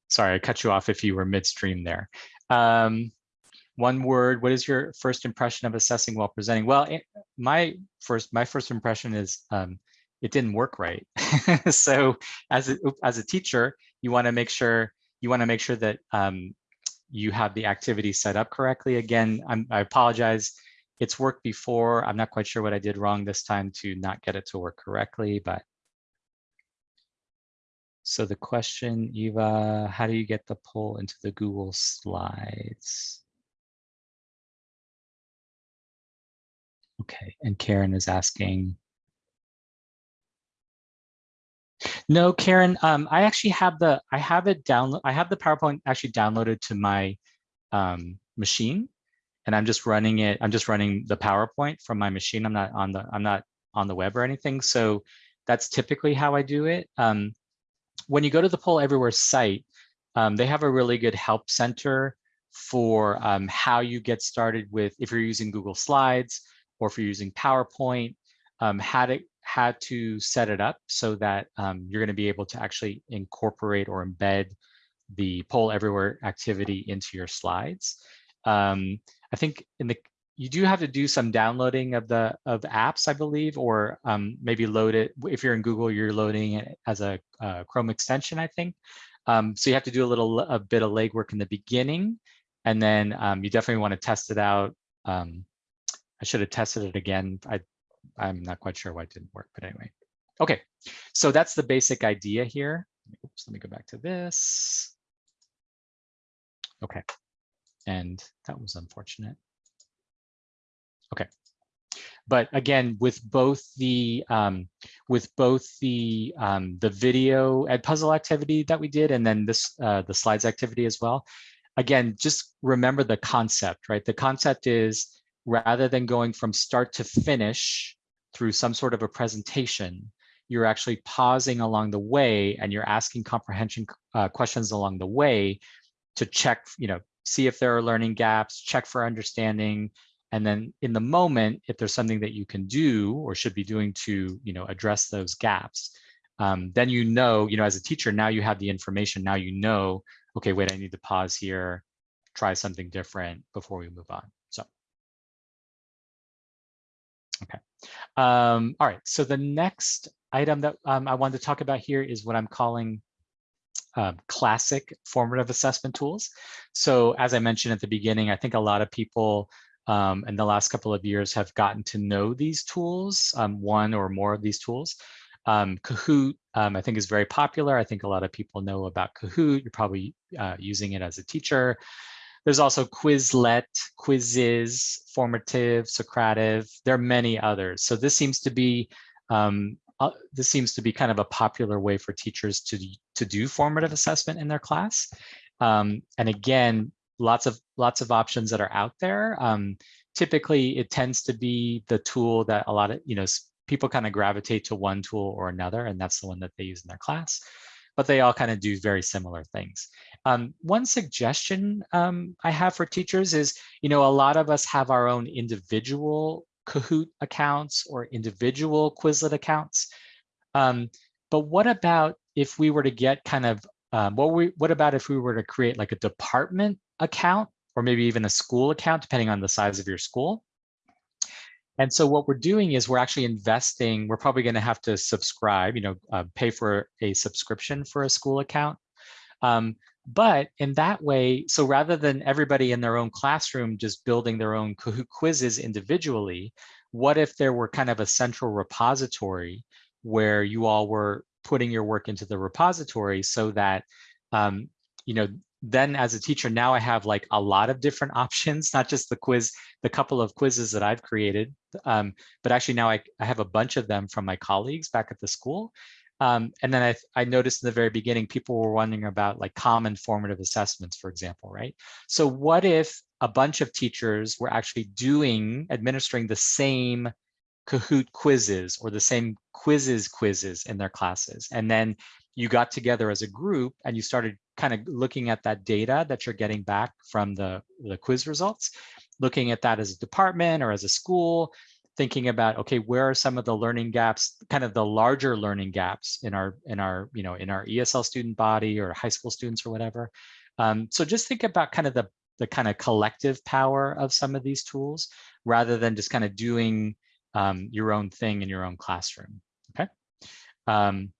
Sorry, I cut you off if you were midstream there. Um, one word, what is your first impression of assessing while presenting? Well, it, my first my first impression is um, it didn't work right. so as a, as a teacher, you want to make sure you want to make sure that um, you have the activity set up correctly. Again, I'm, I apologize. It's worked before. I'm not quite sure what I did wrong this time to not get it to work correctly, but so the question, Eva, how do you get the poll into the Google Slides? Okay, and Karen is asking. No, Karen, um, I actually have the, I have it download, I have the PowerPoint actually downloaded to my um, machine and I'm just running it, I'm just running the PowerPoint from my machine. I'm not on the, I'm not on the web or anything. So that's typically how I do it. Um, when you go to the Poll Everywhere site, um, they have a really good help center for um, how you get started with, if you're using Google Slides, or if you're using PowerPoint, um, how to to set it up so that um, you're going to be able to actually incorporate or embed the poll everywhere activity into your slides. Um, I think in the you do have to do some downloading of the of apps, I believe, or um, maybe load it. If you're in Google, you're loading it as a uh, Chrome extension, I think. Um, so you have to do a little a bit of legwork in the beginning, and then um, you definitely want to test it out. I should have tested it again. I, I'm not quite sure why it didn't work, but anyway. Okay, so that's the basic idea here. Oops, let me go back to this. Okay, and that was unfortunate. Okay, but again, with both the um, with both the um, the video Edpuzzle activity that we did, and then this uh, the slides activity as well. Again, just remember the concept, right? The concept is rather than going from start to finish through some sort of a presentation, you're actually pausing along the way and you're asking comprehension uh, questions along the way to check, you know, see if there are learning gaps, check for understanding, and then in the moment, if there's something that you can do or should be doing to, you know, address those gaps, um, then you know, you know, as a teacher, now you have the information. Now you know, okay, wait, I need to pause here, try something different before we move on. Okay. Um, all right. So the next item that um, I wanted to talk about here is what I'm calling uh, classic formative assessment tools. So as I mentioned at the beginning, I think a lot of people um, in the last couple of years have gotten to know these tools, um, one or more of these tools. Um, Kahoot, um, I think is very popular. I think a lot of people know about Kahoot. You're probably uh, using it as a teacher. There's also Quizlet, Quizizz, Formative, Socrative. There are many others. So this seems to be um, uh, this seems to be kind of a popular way for teachers to to do formative assessment in their class. Um, and again, lots of lots of options that are out there. Um, typically, it tends to be the tool that a lot of you know people kind of gravitate to one tool or another, and that's the one that they use in their class. But they all kind of do very similar things. Um, one suggestion um, I have for teachers is, you know, a lot of us have our own individual Kahoot accounts or individual Quizlet accounts. Um, but what about if we were to get kind of, um, what, we, what about if we were to create like a department account or maybe even a school account, depending on the size of your school? And so what we're doing is we're actually investing, we're probably gonna have to subscribe, you know, uh, pay for a subscription for a school account. Um, but in that way, so rather than everybody in their own classroom just building their own Kahoot quizzes individually, what if there were kind of a central repository where you all were putting your work into the repository so that, um, you know, then as a teacher, now I have like a lot of different options, not just the quiz, the couple of quizzes that I've created, um, but actually now I, I have a bunch of them from my colleagues back at the school. Um, and then I, I noticed in the very beginning, people were wondering about like common formative assessments, for example, right? So what if a bunch of teachers were actually doing, administering the same Kahoot quizzes or the same Quizizz quizzes in their classes. And then you got together as a group and you started kind of looking at that data that you're getting back from the, the quiz results, looking at that as a department or as a school, thinking about okay where are some of the learning gaps kind of the larger learning gaps in our in our you know in our esl student body or high school students or whatever. Um, so just think about kind of the the kind of collective power of some of these tools rather than just kind of doing um, your own thing in your own classroom okay? Um,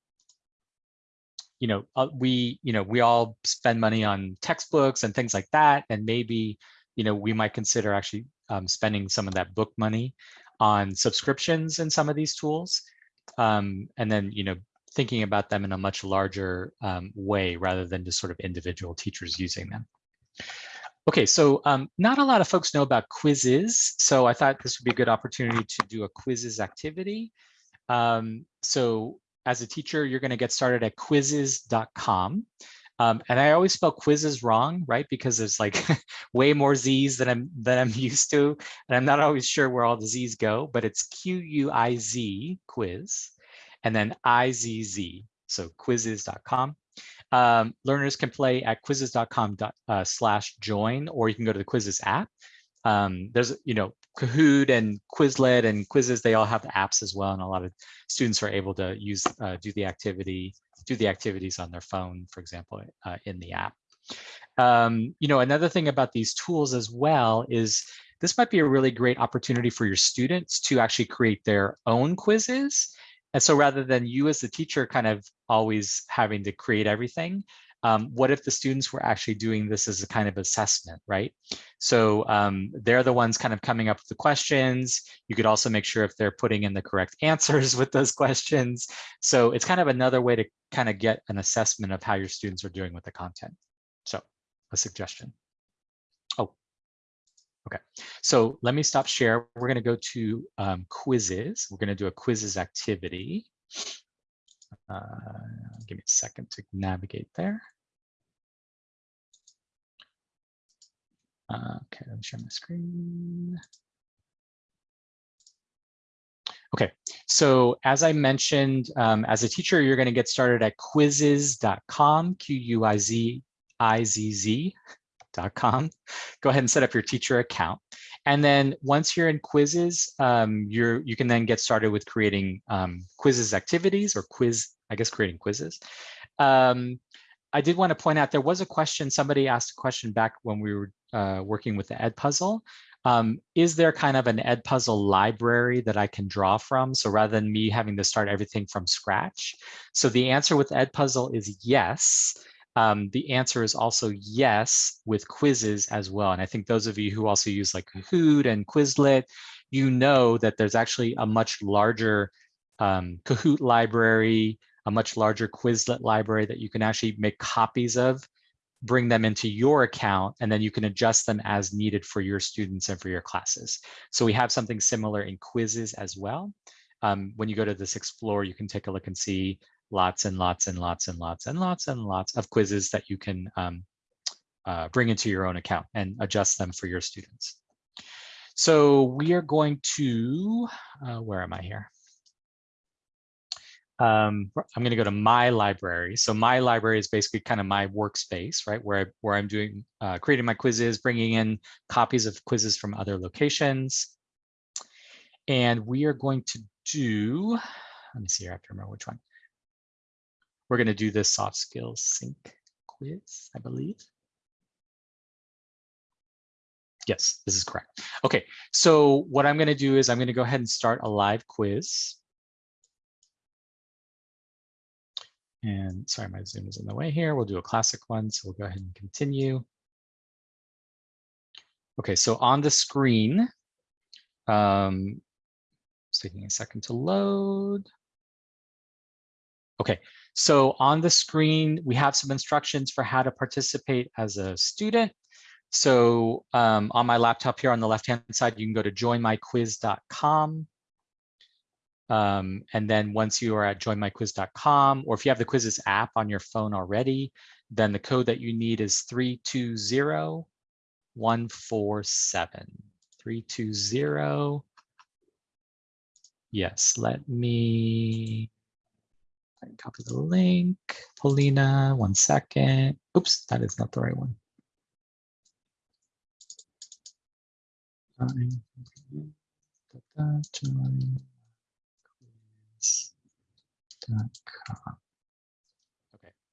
you know uh, we you know we all spend money on textbooks and things like that and maybe you know we might consider actually um, spending some of that book money on subscriptions in some of these tools. Um, and then, you know, thinking about them in a much larger um, way rather than just sort of individual teachers using them. Okay, so um, not a lot of folks know about Quizizz, so I thought this would be a good opportunity to do a Quizizz activity. Um, so as a teacher, you're going to get started at quizizz.com. Um, and I always spell Quizizz wrong, right? Because there's like way more Z's than I'm than I'm used to, and I'm not always sure where all the Z's go. But it's Q U I Z quiz, and then I Z Z. So quizizz.com. Um, learners can play at quizizz.com uh, slash join, or you can go to the Quizizz app. Um, there's, you know, Kahoot and Quizlet and Quizizz, they all have apps as well. And a lot of students are able to use, uh, do the activity do the activities on their phone, for example, uh, in the app. Um, you know, another thing about these tools as well is this might be a really great opportunity for your students to actually create their own quizzes. And so rather than you as the teacher kind of always having to create everything, um, what if the students were actually doing this as a kind of assessment, right? So um, they're the ones kind of coming up with the questions. You could also make sure if they're putting in the correct answers with those questions. So it's kind of another way to kind of get an assessment of how your students are doing with the content. So a suggestion. Oh, okay. So let me stop share. We're going to go to um, Quizizz. We're going to do a Quizizz activity. Uh, give me a second to navigate there. Uh, okay, let me share my screen. Okay, so as I mentioned, um, as a teacher, you're going to get started at quizizz.com, Q-U-I-Z-I-Z-Z.com. Go ahead and set up your teacher account. And then once you're in Quizizz, um, you're, you can then get started with creating um, Quizizz activities or quiz, I guess creating Quizizz. Um, I did want to point out there was a question, somebody asked a question back when we were uh, working with the Edpuzzle. Um, is there kind of an Edpuzzle library that I can draw from? So rather than me having to start everything from scratch. So the answer with Edpuzzle is yes. um, the answer is also yes with quizzes as well. And I think those of you who also use like Kahoot and Quizlet, you know that there's actually a much larger um, Kahoot library, a much larger Quizlet library that you can actually make copies of, bring them into your account, and then you can adjust them as needed for your students and for your classes. So we have something similar in Quizizz as well. Um, when you go to this Explore, you can take a look and see lots and lots and lots and lots and lots and lots of quizzes that you can um, uh, bring into your own account and adjust them for your students. So we are going to, uh, where am I here? Um, I'm going to go to my library. So my library is basically kind of my workspace, right? Where, I, where I'm doing, uh, creating my quizzes, bringing in copies of quizzes from other locations. And we are going to do, let me see here, I have to remember which one. We're going to do this soft skills sync quiz, I believe. Yes, this is correct. Okay, so what I'm going to do is I'm going to go ahead and start a live quiz. And sorry, my Zoom is in the way here. We'll do a classic one, so we'll go ahead and continue. Okay, so on the screen, um, it's taking a second to load. Okay, so on the screen, we have some instructions for how to participate as a student. So um, on my laptop here on the left-hand side, you can go to joinmyquiz.com. Um, and then once you are at joinmyquiz.com, or if you have the Quizizz app on your phone already, then the code that you need is 320147. 320. Yes, let me copy the link. Polina, one second. Oops, that is not the right one. Okay,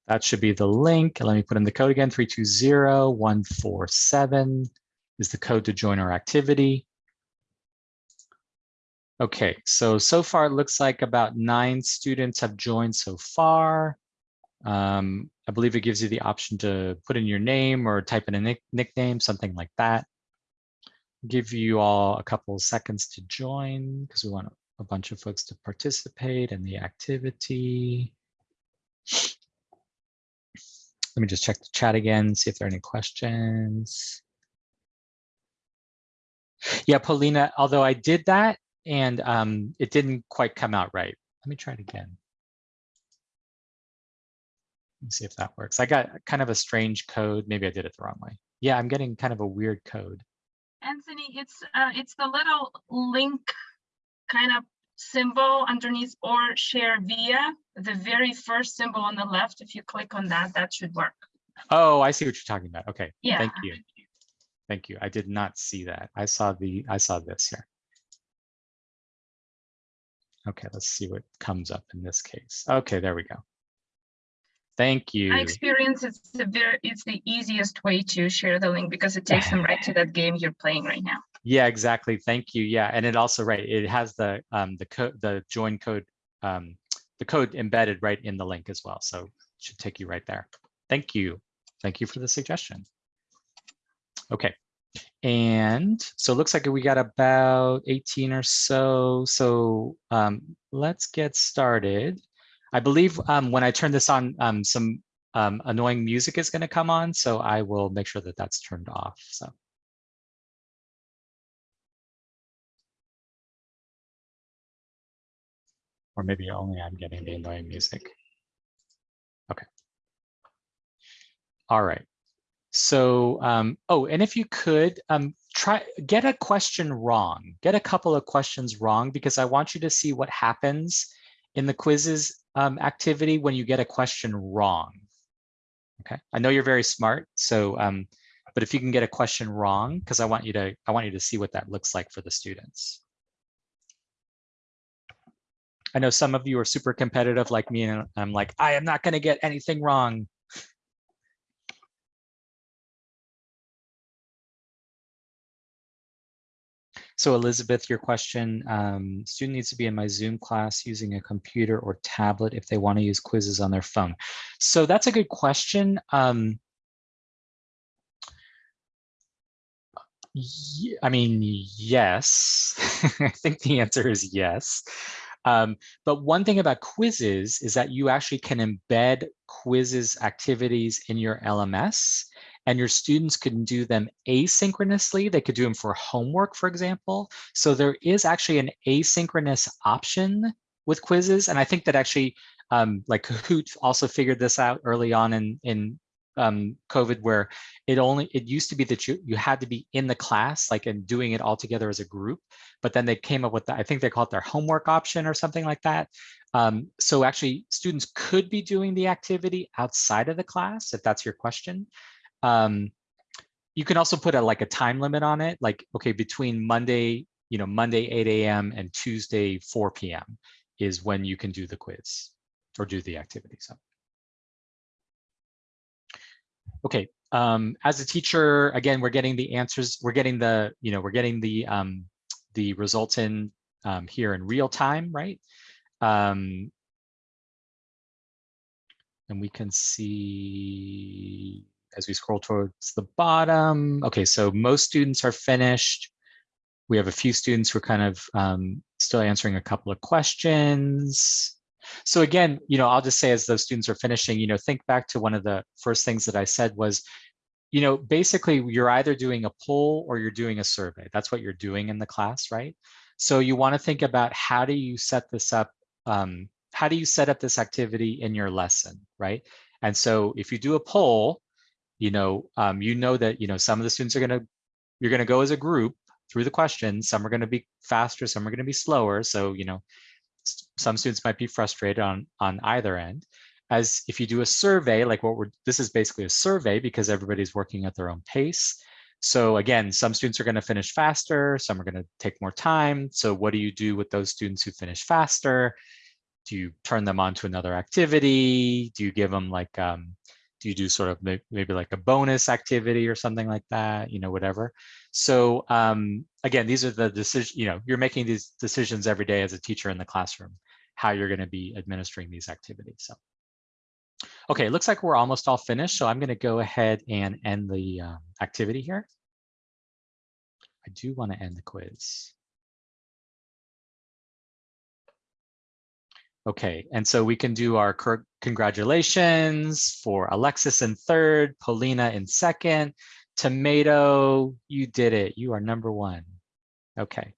that should be the link. Let me put in the code again, 320147 is the code to join our activity. Okay, so, so far it looks like about nine students have joined so far. Um, I believe it gives you the option to put in your name or type in a nick nickname, something like that. Give you all a couple seconds to join because we want a bunch of folks to participate in the activity. Let me just check the chat again, see if there are any questions. Yeah, Paulina, although I did that and um, it didn't quite come out right. Let me try it again. Let's see if that works. I got kind of a strange code. Maybe I did it the wrong way. Yeah, I'm getting kind of a weird code. Anthony, it's uh, it's the little link kind of symbol underneath or share via the very first symbol on the left. If you click on that, that should work. Oh, I see what you're talking about. Okay, Yeah. thank you. Thank you. I did not see that. I saw the, I saw this here. Okay, let's see what comes up in this case. Okay, there we go. Thank you. My experience is the very it's the easiest way to share the link because it takes them right to that game you're playing right now. Yeah, exactly. Thank you. Yeah, and it also right. It has the um the code the join code um the code embedded right in the link as well. So it should take you right there. Thank you. Thank you for the suggestion. Okay. And so it looks like we got about 18 or so. So um, let's get started. I believe um, when I turn this on, um, some um, annoying music is going to come on. So I will make sure that that's turned off. So. Or maybe only I'm getting the annoying music. Okay. All right. So, um, oh, and if you could um, try get a question wrong, get a couple of questions wrong, because I want you to see what happens in the Quizizz um, activity when you get a question wrong. Okay, I know you're very smart, so um, but if you can get a question wrong, because I want you to I want you to see what that looks like for the students. I know some of you are super competitive like me, and I'm like, I am not going to get anything wrong. So Elizabeth, your question, um, student needs to be in my Zoom class using a computer or tablet if they want to use Quizizz on their phone. So that's a good question. Um, I mean, yes, I think the answer is yes. Um, but one thing about Quizizz is that you actually can embed Quizizz activities in your LMS and your students can do them asynchronously. They could do them for homework, for example. So there is actually an asynchronous option with Quizizz. And I think that actually um, like Kahoot also figured this out early on in, in um, COVID where it only, it used to be that you, you had to be in the class, like and doing it all together as a group, but then they came up with, the, I think they call it their homework option or something like that. Um, so actually students could be doing the activity outside of the class, if that's your question. Um, you can also put a like a time limit on it, like, okay, between Monday, you know, Monday 8 a.m. and Tuesday 4 p.m. is when you can do the quiz or do the activity. So. Okay, um, as a teacher, again, we're getting the answers, we're getting the, you know, we're getting the um, the results in um, here in real time, right? Um, and we can see as we scroll towards the bottom. Okay, so most students are finished. We have a few students who are kind of um, still answering a couple of questions. So again, you know, I'll just say as those students are finishing, you know, think back to one of the first things that I said was, you know, basically you're either doing a poll or you're doing a survey. That's what you're doing in the class, right? So you want to think about how do you set this up? Um, how do you set up this activity in your lesson, right? And so if you do a poll, you know, um, you know that, you know, some of the students are going to, you're going to go as a group through the questions. Some are going to be faster, some are going to be slower. So, you know, some students might be frustrated on, on either end. As if you do a survey, like what we're, this is basically a survey because everybody's working at their own pace. So again, some students are going to finish faster, some are going to take more time. So what do you do with those students who finish faster? Do you turn them on to another activity? Do you give them like, um, do you do sort of maybe like a bonus activity or something like that, you know, whatever. So um, again, these are the decisions, you know, you're making these decisions every day as a teacher in the classroom, how you're going to be administering these activities. So, okay, it looks like we're almost all finished. So I'm going to go ahead and end the um, activity here. I do want to end the quiz. Okay, and so we can do our congratulations for Alexis in third, Polina in second, Tomato, you did it. You are number one. Okay.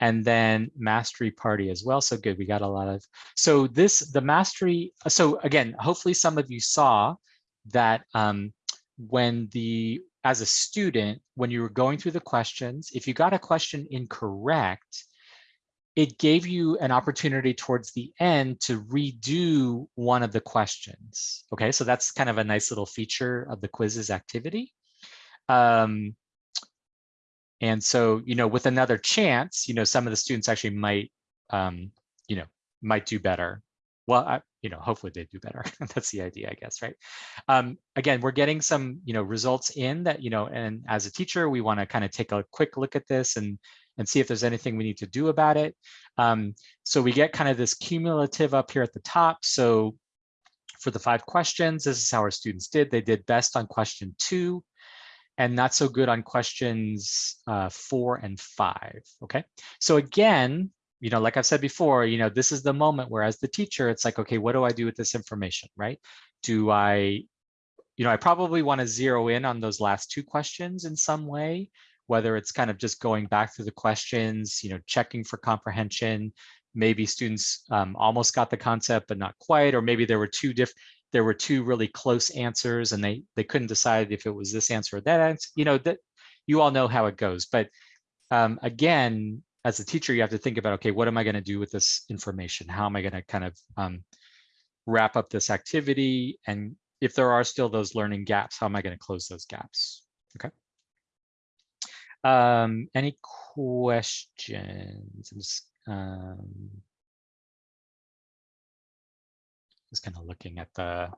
And then mastery party as well. So good. We got a lot of, so this, the mastery. So again, hopefully some of you saw that um, when the, as a student, when you were going through the questions, if you got a question incorrect, it gave you an opportunity towards the end to redo one of the questions. Okay, so that's kind of a nice little feature of the Quizizz activity. Um, and so, you know, with another chance, you know, some of the students actually might, um, you know, might do better. Well, I, you know, hopefully they do better. That's the idea, I guess, right? Um, again, we're getting some, you know, results in that, you know, and as a teacher, we want to kind of take a quick look at this and and see if there's anything we need to do about it. Um, so we get kind of this cumulative up here at the top. So for the five questions, this is how our students did. They did best on question two and not so good on questions uh, four and five, okay? So again, you know, like I've said before, you know, this is the moment where as the teacher, it's like, okay, what do I do with this information, right? Do I, you know, I probably want to zero in on those last two questions in some way whether it's kind of just going back through the questions, you know, checking for comprehension, maybe students um, almost got the concept, but not quite, or maybe there were two diff there were two really close answers and they they couldn't decide if it was this answer or that answer, you know, that you all know how it goes. But um, again, as a teacher, you have to think about, okay, what am I going to do with this information? How am I going to kind of um, wrap up this activity? And if there are still those learning gaps, how am I going to close those gaps? Okay. Um, any questions? Just, kind of looking at the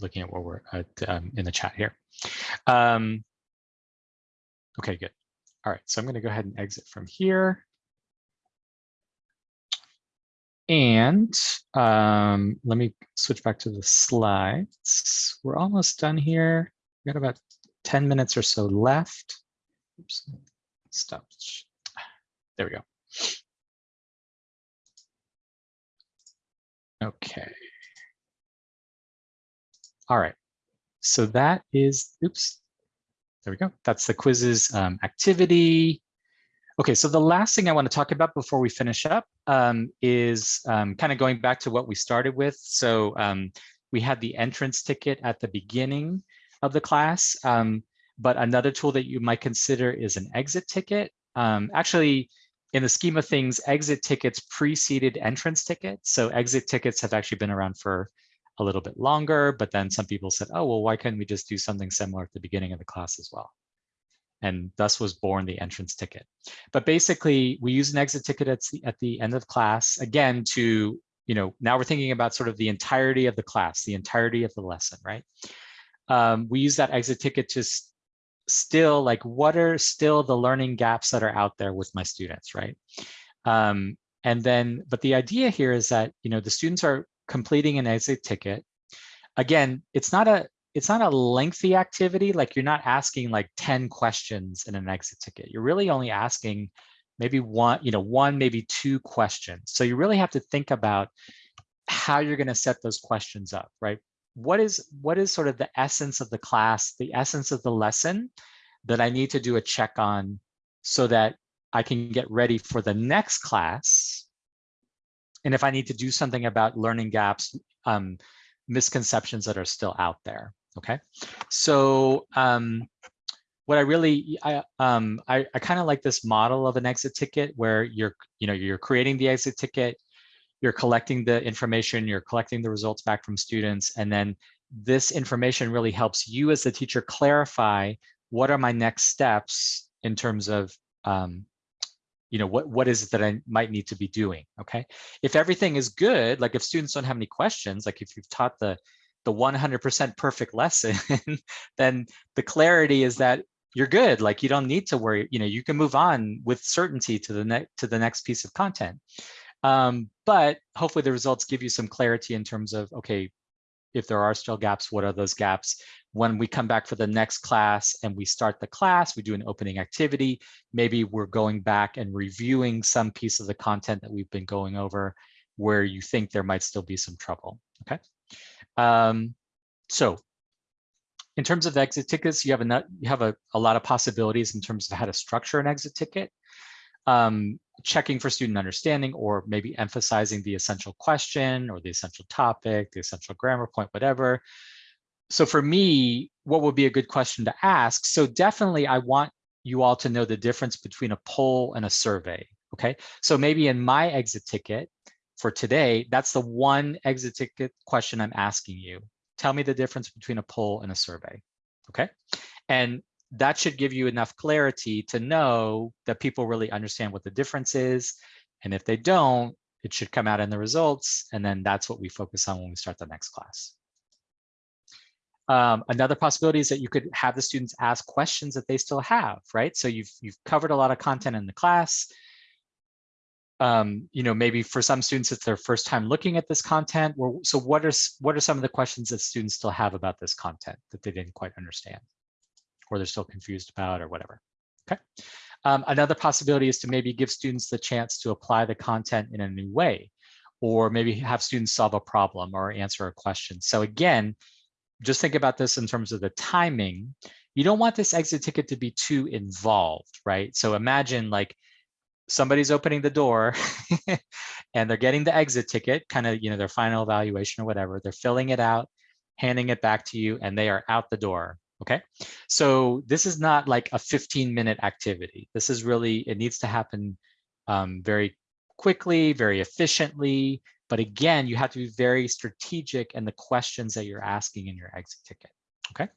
looking at what we're at um, in the chat here. Um, okay, good. All right, so I'm going to go ahead and exit from here. And um, let me switch back to the slides. We're almost done here. We got about 10 minutes or so left. Oops, stop. There we go. Okay. All right. So that is, oops, there we go. That's the Quizizz um, activity. Okay, so the last thing I want to talk about before we finish up um, is um, kind of going back to what we started with. So um, we had the entrance ticket at the beginning of the class, um, but another tool that you might consider is an exit ticket. Um, actually, in the scheme of things, exit tickets preceded entrance tickets. So exit tickets have actually been around for a little bit longer, but then some people said, oh, well, why couldn't we just do something similar at the beginning of the class as well? And thus was born the entrance ticket. But basically, we use an exit ticket at the, at the end of class, again, to, you know, now we're thinking about sort of the entirety of the class, the entirety of the lesson, right? Um, we use that exit ticket to still like, what are still the learning gaps that are out there with my students, right? Um, and then, but the idea here is that, you know, the students are completing an exit ticket. Again, it's not a it's not a lengthy activity. Like you're not asking like 10 questions in an exit ticket. You're really only asking maybe one, you know, one, maybe two questions. So you really have to think about how you're going to set those questions up, right? What is what is sort of the essence of the class, the essence of the lesson that I need to do a check on so that I can get ready for the next class. And if I need to do something about learning gaps, um, misconceptions that are still out there. Okay, so um, what I really I um, I, I kind of like this model of an exit ticket where you're you know you're creating the exit ticket, you're collecting the information, you're collecting the results back from students, and then this information really helps you as the teacher clarify what are my next steps in terms of um, you know what what is it that I might need to be doing. Okay, if everything is good, like if students don't have any questions, like if you've taught the the 100% perfect lesson, then the clarity is that you're good. Like you don't need to worry. You know, you can move on with certainty to the next to the next piece of content. Um, but hopefully the results give you some clarity in terms of okay, if there are still gaps, what are those gaps? When we come back for the next class and we start the class, we do an opening activity. Maybe we're going back and reviewing some piece of the content that we've been going over where you think there might still be some trouble. Okay. Um, so in terms of exit tickets, you have a you have a, a lot of possibilities in terms of how to structure an exit ticket. Um, checking for student understanding or maybe emphasizing the essential question or the essential topic, the essential grammar point, whatever. So for me, what would be a good question to ask? So definitely I want you all to know the difference between a poll and a survey, okay? So maybe in my exit ticket, for today, that's the one exit ticket question I'm asking you. Tell me the difference between a poll and a survey, okay? And that should give you enough clarity to know that people really understand what the difference is. And if they don't, it should come out in the results. And then that's what we focus on when we start the next class. Um, another possibility is that you could have the students ask questions that they still have, right? So you've, you've covered a lot of content in the class um, you know, maybe for some students, it's their first time looking at this content. So what are, what are some of the questions that students still have about this content that they didn't quite understand or they're still confused about or whatever, okay? Um, another possibility is to maybe give students the chance to apply the content in a new way or maybe have students solve a problem or answer a question. So again, just think about this in terms of the timing. You don't want this exit ticket to be too involved, right? So imagine like somebody's opening the door and they're getting the exit ticket, kind of, you know, their final evaluation or whatever. They're filling it out, handing it back to you, and they are out the door. Okay. So this is not like a 15 minute activity. This is really, it needs to happen um, very quickly, very efficiently. But again, you have to be very strategic in the questions that you're asking in your exit ticket. Okay.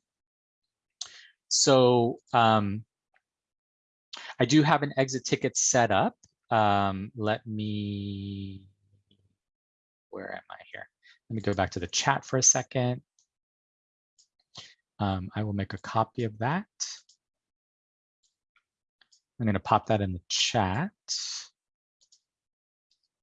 So um, I do have an exit ticket set up. Um, let me, where am I here? Let me go back to the chat for a second. Um, I will make a copy of that. I'm going to pop that in the chat.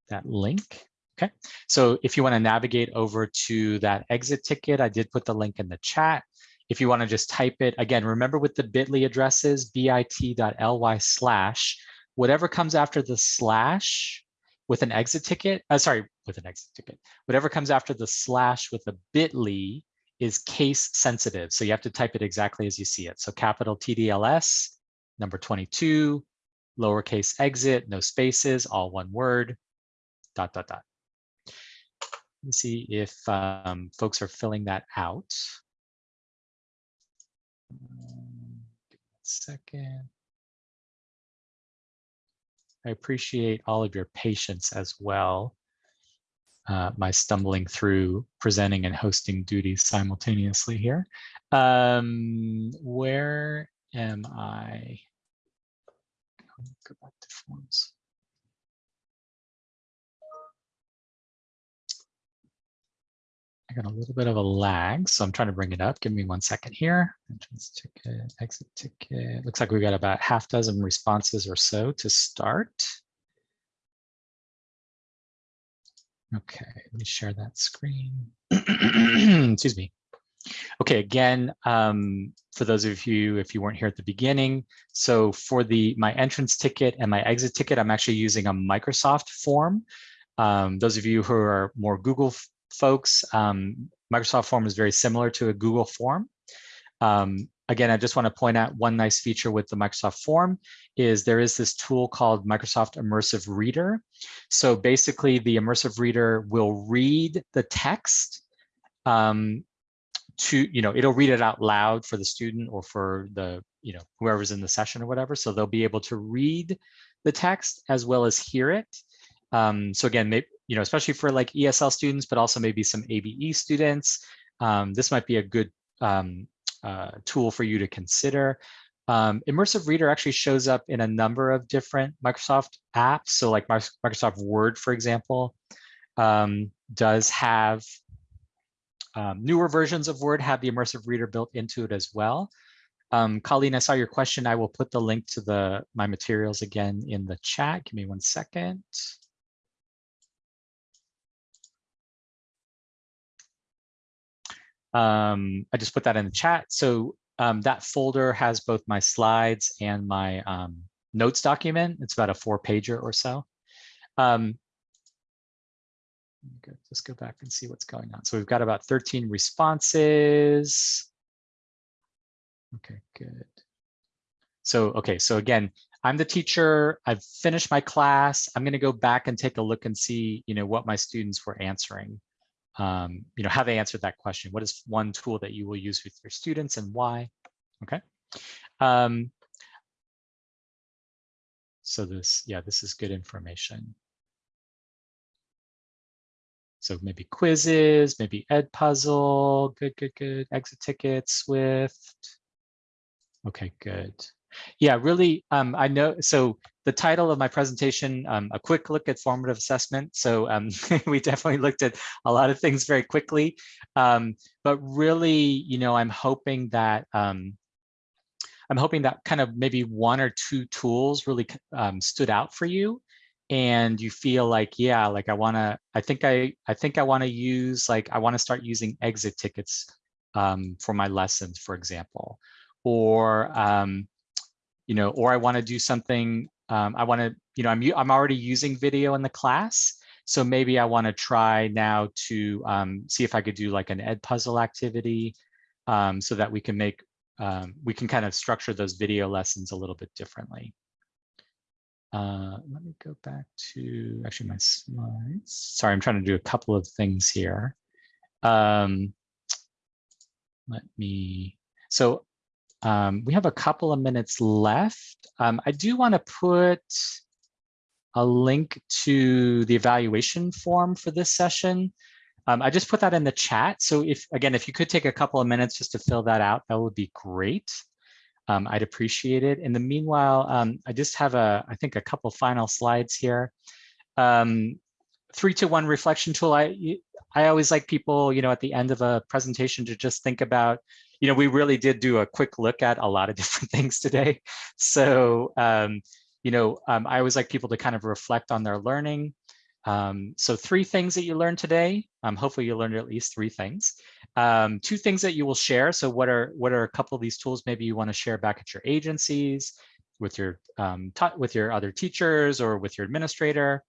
That link. Okay, so if you want to navigate over to that exit ticket, I did put the link in the chat. If you want to just type it, again, remember with the bit.ly addresses, bit.ly slash, whatever comes after the slash with an exit ticket, uh, sorry, with an exit ticket, whatever comes after the slash with a bit.ly is case sensitive. So you have to type it exactly as you see it. So capital TDLS, number 22, lowercase exit, no spaces, all one word, dot, dot, dot. Let me see if um, folks are filling that out. A second. I appreciate all of your patience as well. Uh, my stumbling through presenting and hosting duties simultaneously here. Um, where am I? Go back to forms. I got a little bit of a lag, so I'm trying to bring it up. Give me one second here. Entrance ticket, exit ticket. Looks like we've got about half dozen responses or so to start. Okay, let me share that screen. Excuse me. Okay, again, um, for those of you, if you weren't here at the beginning, so for the my entrance ticket and my exit ticket, I'm actually using a Microsoft form. Um, those of you who are more Google folks, um, Microsoft form is very similar to a Google form. Um, again, I just want to point out one nice feature with the Microsoft form is there is this tool called Microsoft Immersive Reader. So basically the Immersive Reader will read the text um, to, you know, it'll read it out loud for the student or for the, you know, whoever's in the session or whatever. So they'll be able to read the text as well as hear it. Um, so again, maybe, you know, especially for like ESL students, but also maybe some ABE students, um, this might be a good um, uh, tool for you to consider. Um, Immersive Reader actually shows up in a number of different Microsoft apps. So like Microsoft Word, for example, um, does have um, newer versions of Word have the Immersive Reader built into it as well. Um, Colleen, I saw your question. I will put the link to the my materials again in the chat. Give me one second. Um, I just put that in the chat. So um, that folder has both my slides and my um, notes document. It's about a four pager or so. Um, just go back and see what's going on. So we've got about 13 responses. Okay, good. So, okay, so again, I'm the teacher. I've finished my class. I'm going to go back and take a look and see, you know, what my students were answering um, you know, how they answered that question. What is one tool that you will use with your students and why? Okay. Um, so this, yeah, this is good information. So maybe Quizizz, maybe Edpuzzle, good, good, good. Exit tickets, Swift. Okay, good. Yeah, really, um, I know, so the title of my presentation, um, a quick look at formative assessment. So um, we definitely looked at a lot of things very quickly, um, but really, you know, I'm hoping that um, I'm hoping that kind of maybe one or two tools really um, stood out for you. And you feel like yeah like i want to i think i i think i want to use like i want to start using exit tickets um, for my lessons for example. Or um, you know, or I want to do something, um, I want to, you know, I'm, I'm already using video in the class. So maybe I want to try now to um, see if I could do like an Edpuzzle activity um, so that we can make, um, we can kind of structure those video lessons a little bit differently. Uh, let me go back to actually my slides. Sorry, I'm trying to do a couple of things here. Um, let me, so um, we have a couple of minutes left. Um, I do want to put a link to the evaluation form for this session. Um, I just put that in the chat. So if, again, if you could take a couple of minutes just to fill that out, that would be great. Um, I'd appreciate it. In the meanwhile, um, I just have a, I think a couple final slides here. Um, three to one reflection tool. I, I always like people, you know, at the end of a presentation to just think about, you know, we really did do a quick look at a lot of different things today. So, um, you know, um, I always like people to kind of reflect on their learning. Um, so three things that you learned today. Um, hopefully you learned at least three things. Um, two things that you will share. So what are what are a couple of these tools maybe you want to share back at your agencies, with your um, with your other teachers or with your administrator.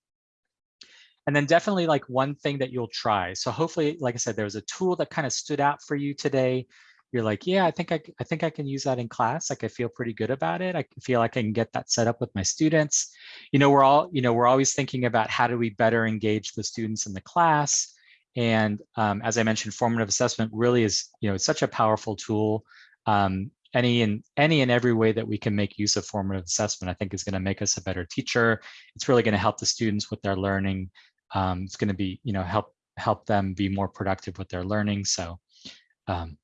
And then definitely like one thing that you'll try. So hopefully, like I said, there was a tool that kind of stood out for you today. You're like, yeah, I think I, I think I can use that in class. Like I feel pretty good about it. I feel like I can get that set up with my students. You know, we're all, you know, we're always thinking about how do we better engage the students in the class. And um, as I mentioned, formative assessment really is, you know, it's such a powerful tool. Um, any and any and every way that we can make use of formative assessment, I think is going to make us a better teacher. It's really going to help the students with their learning. Um, it's going to be, you know, help help them be more productive with their learning. So um,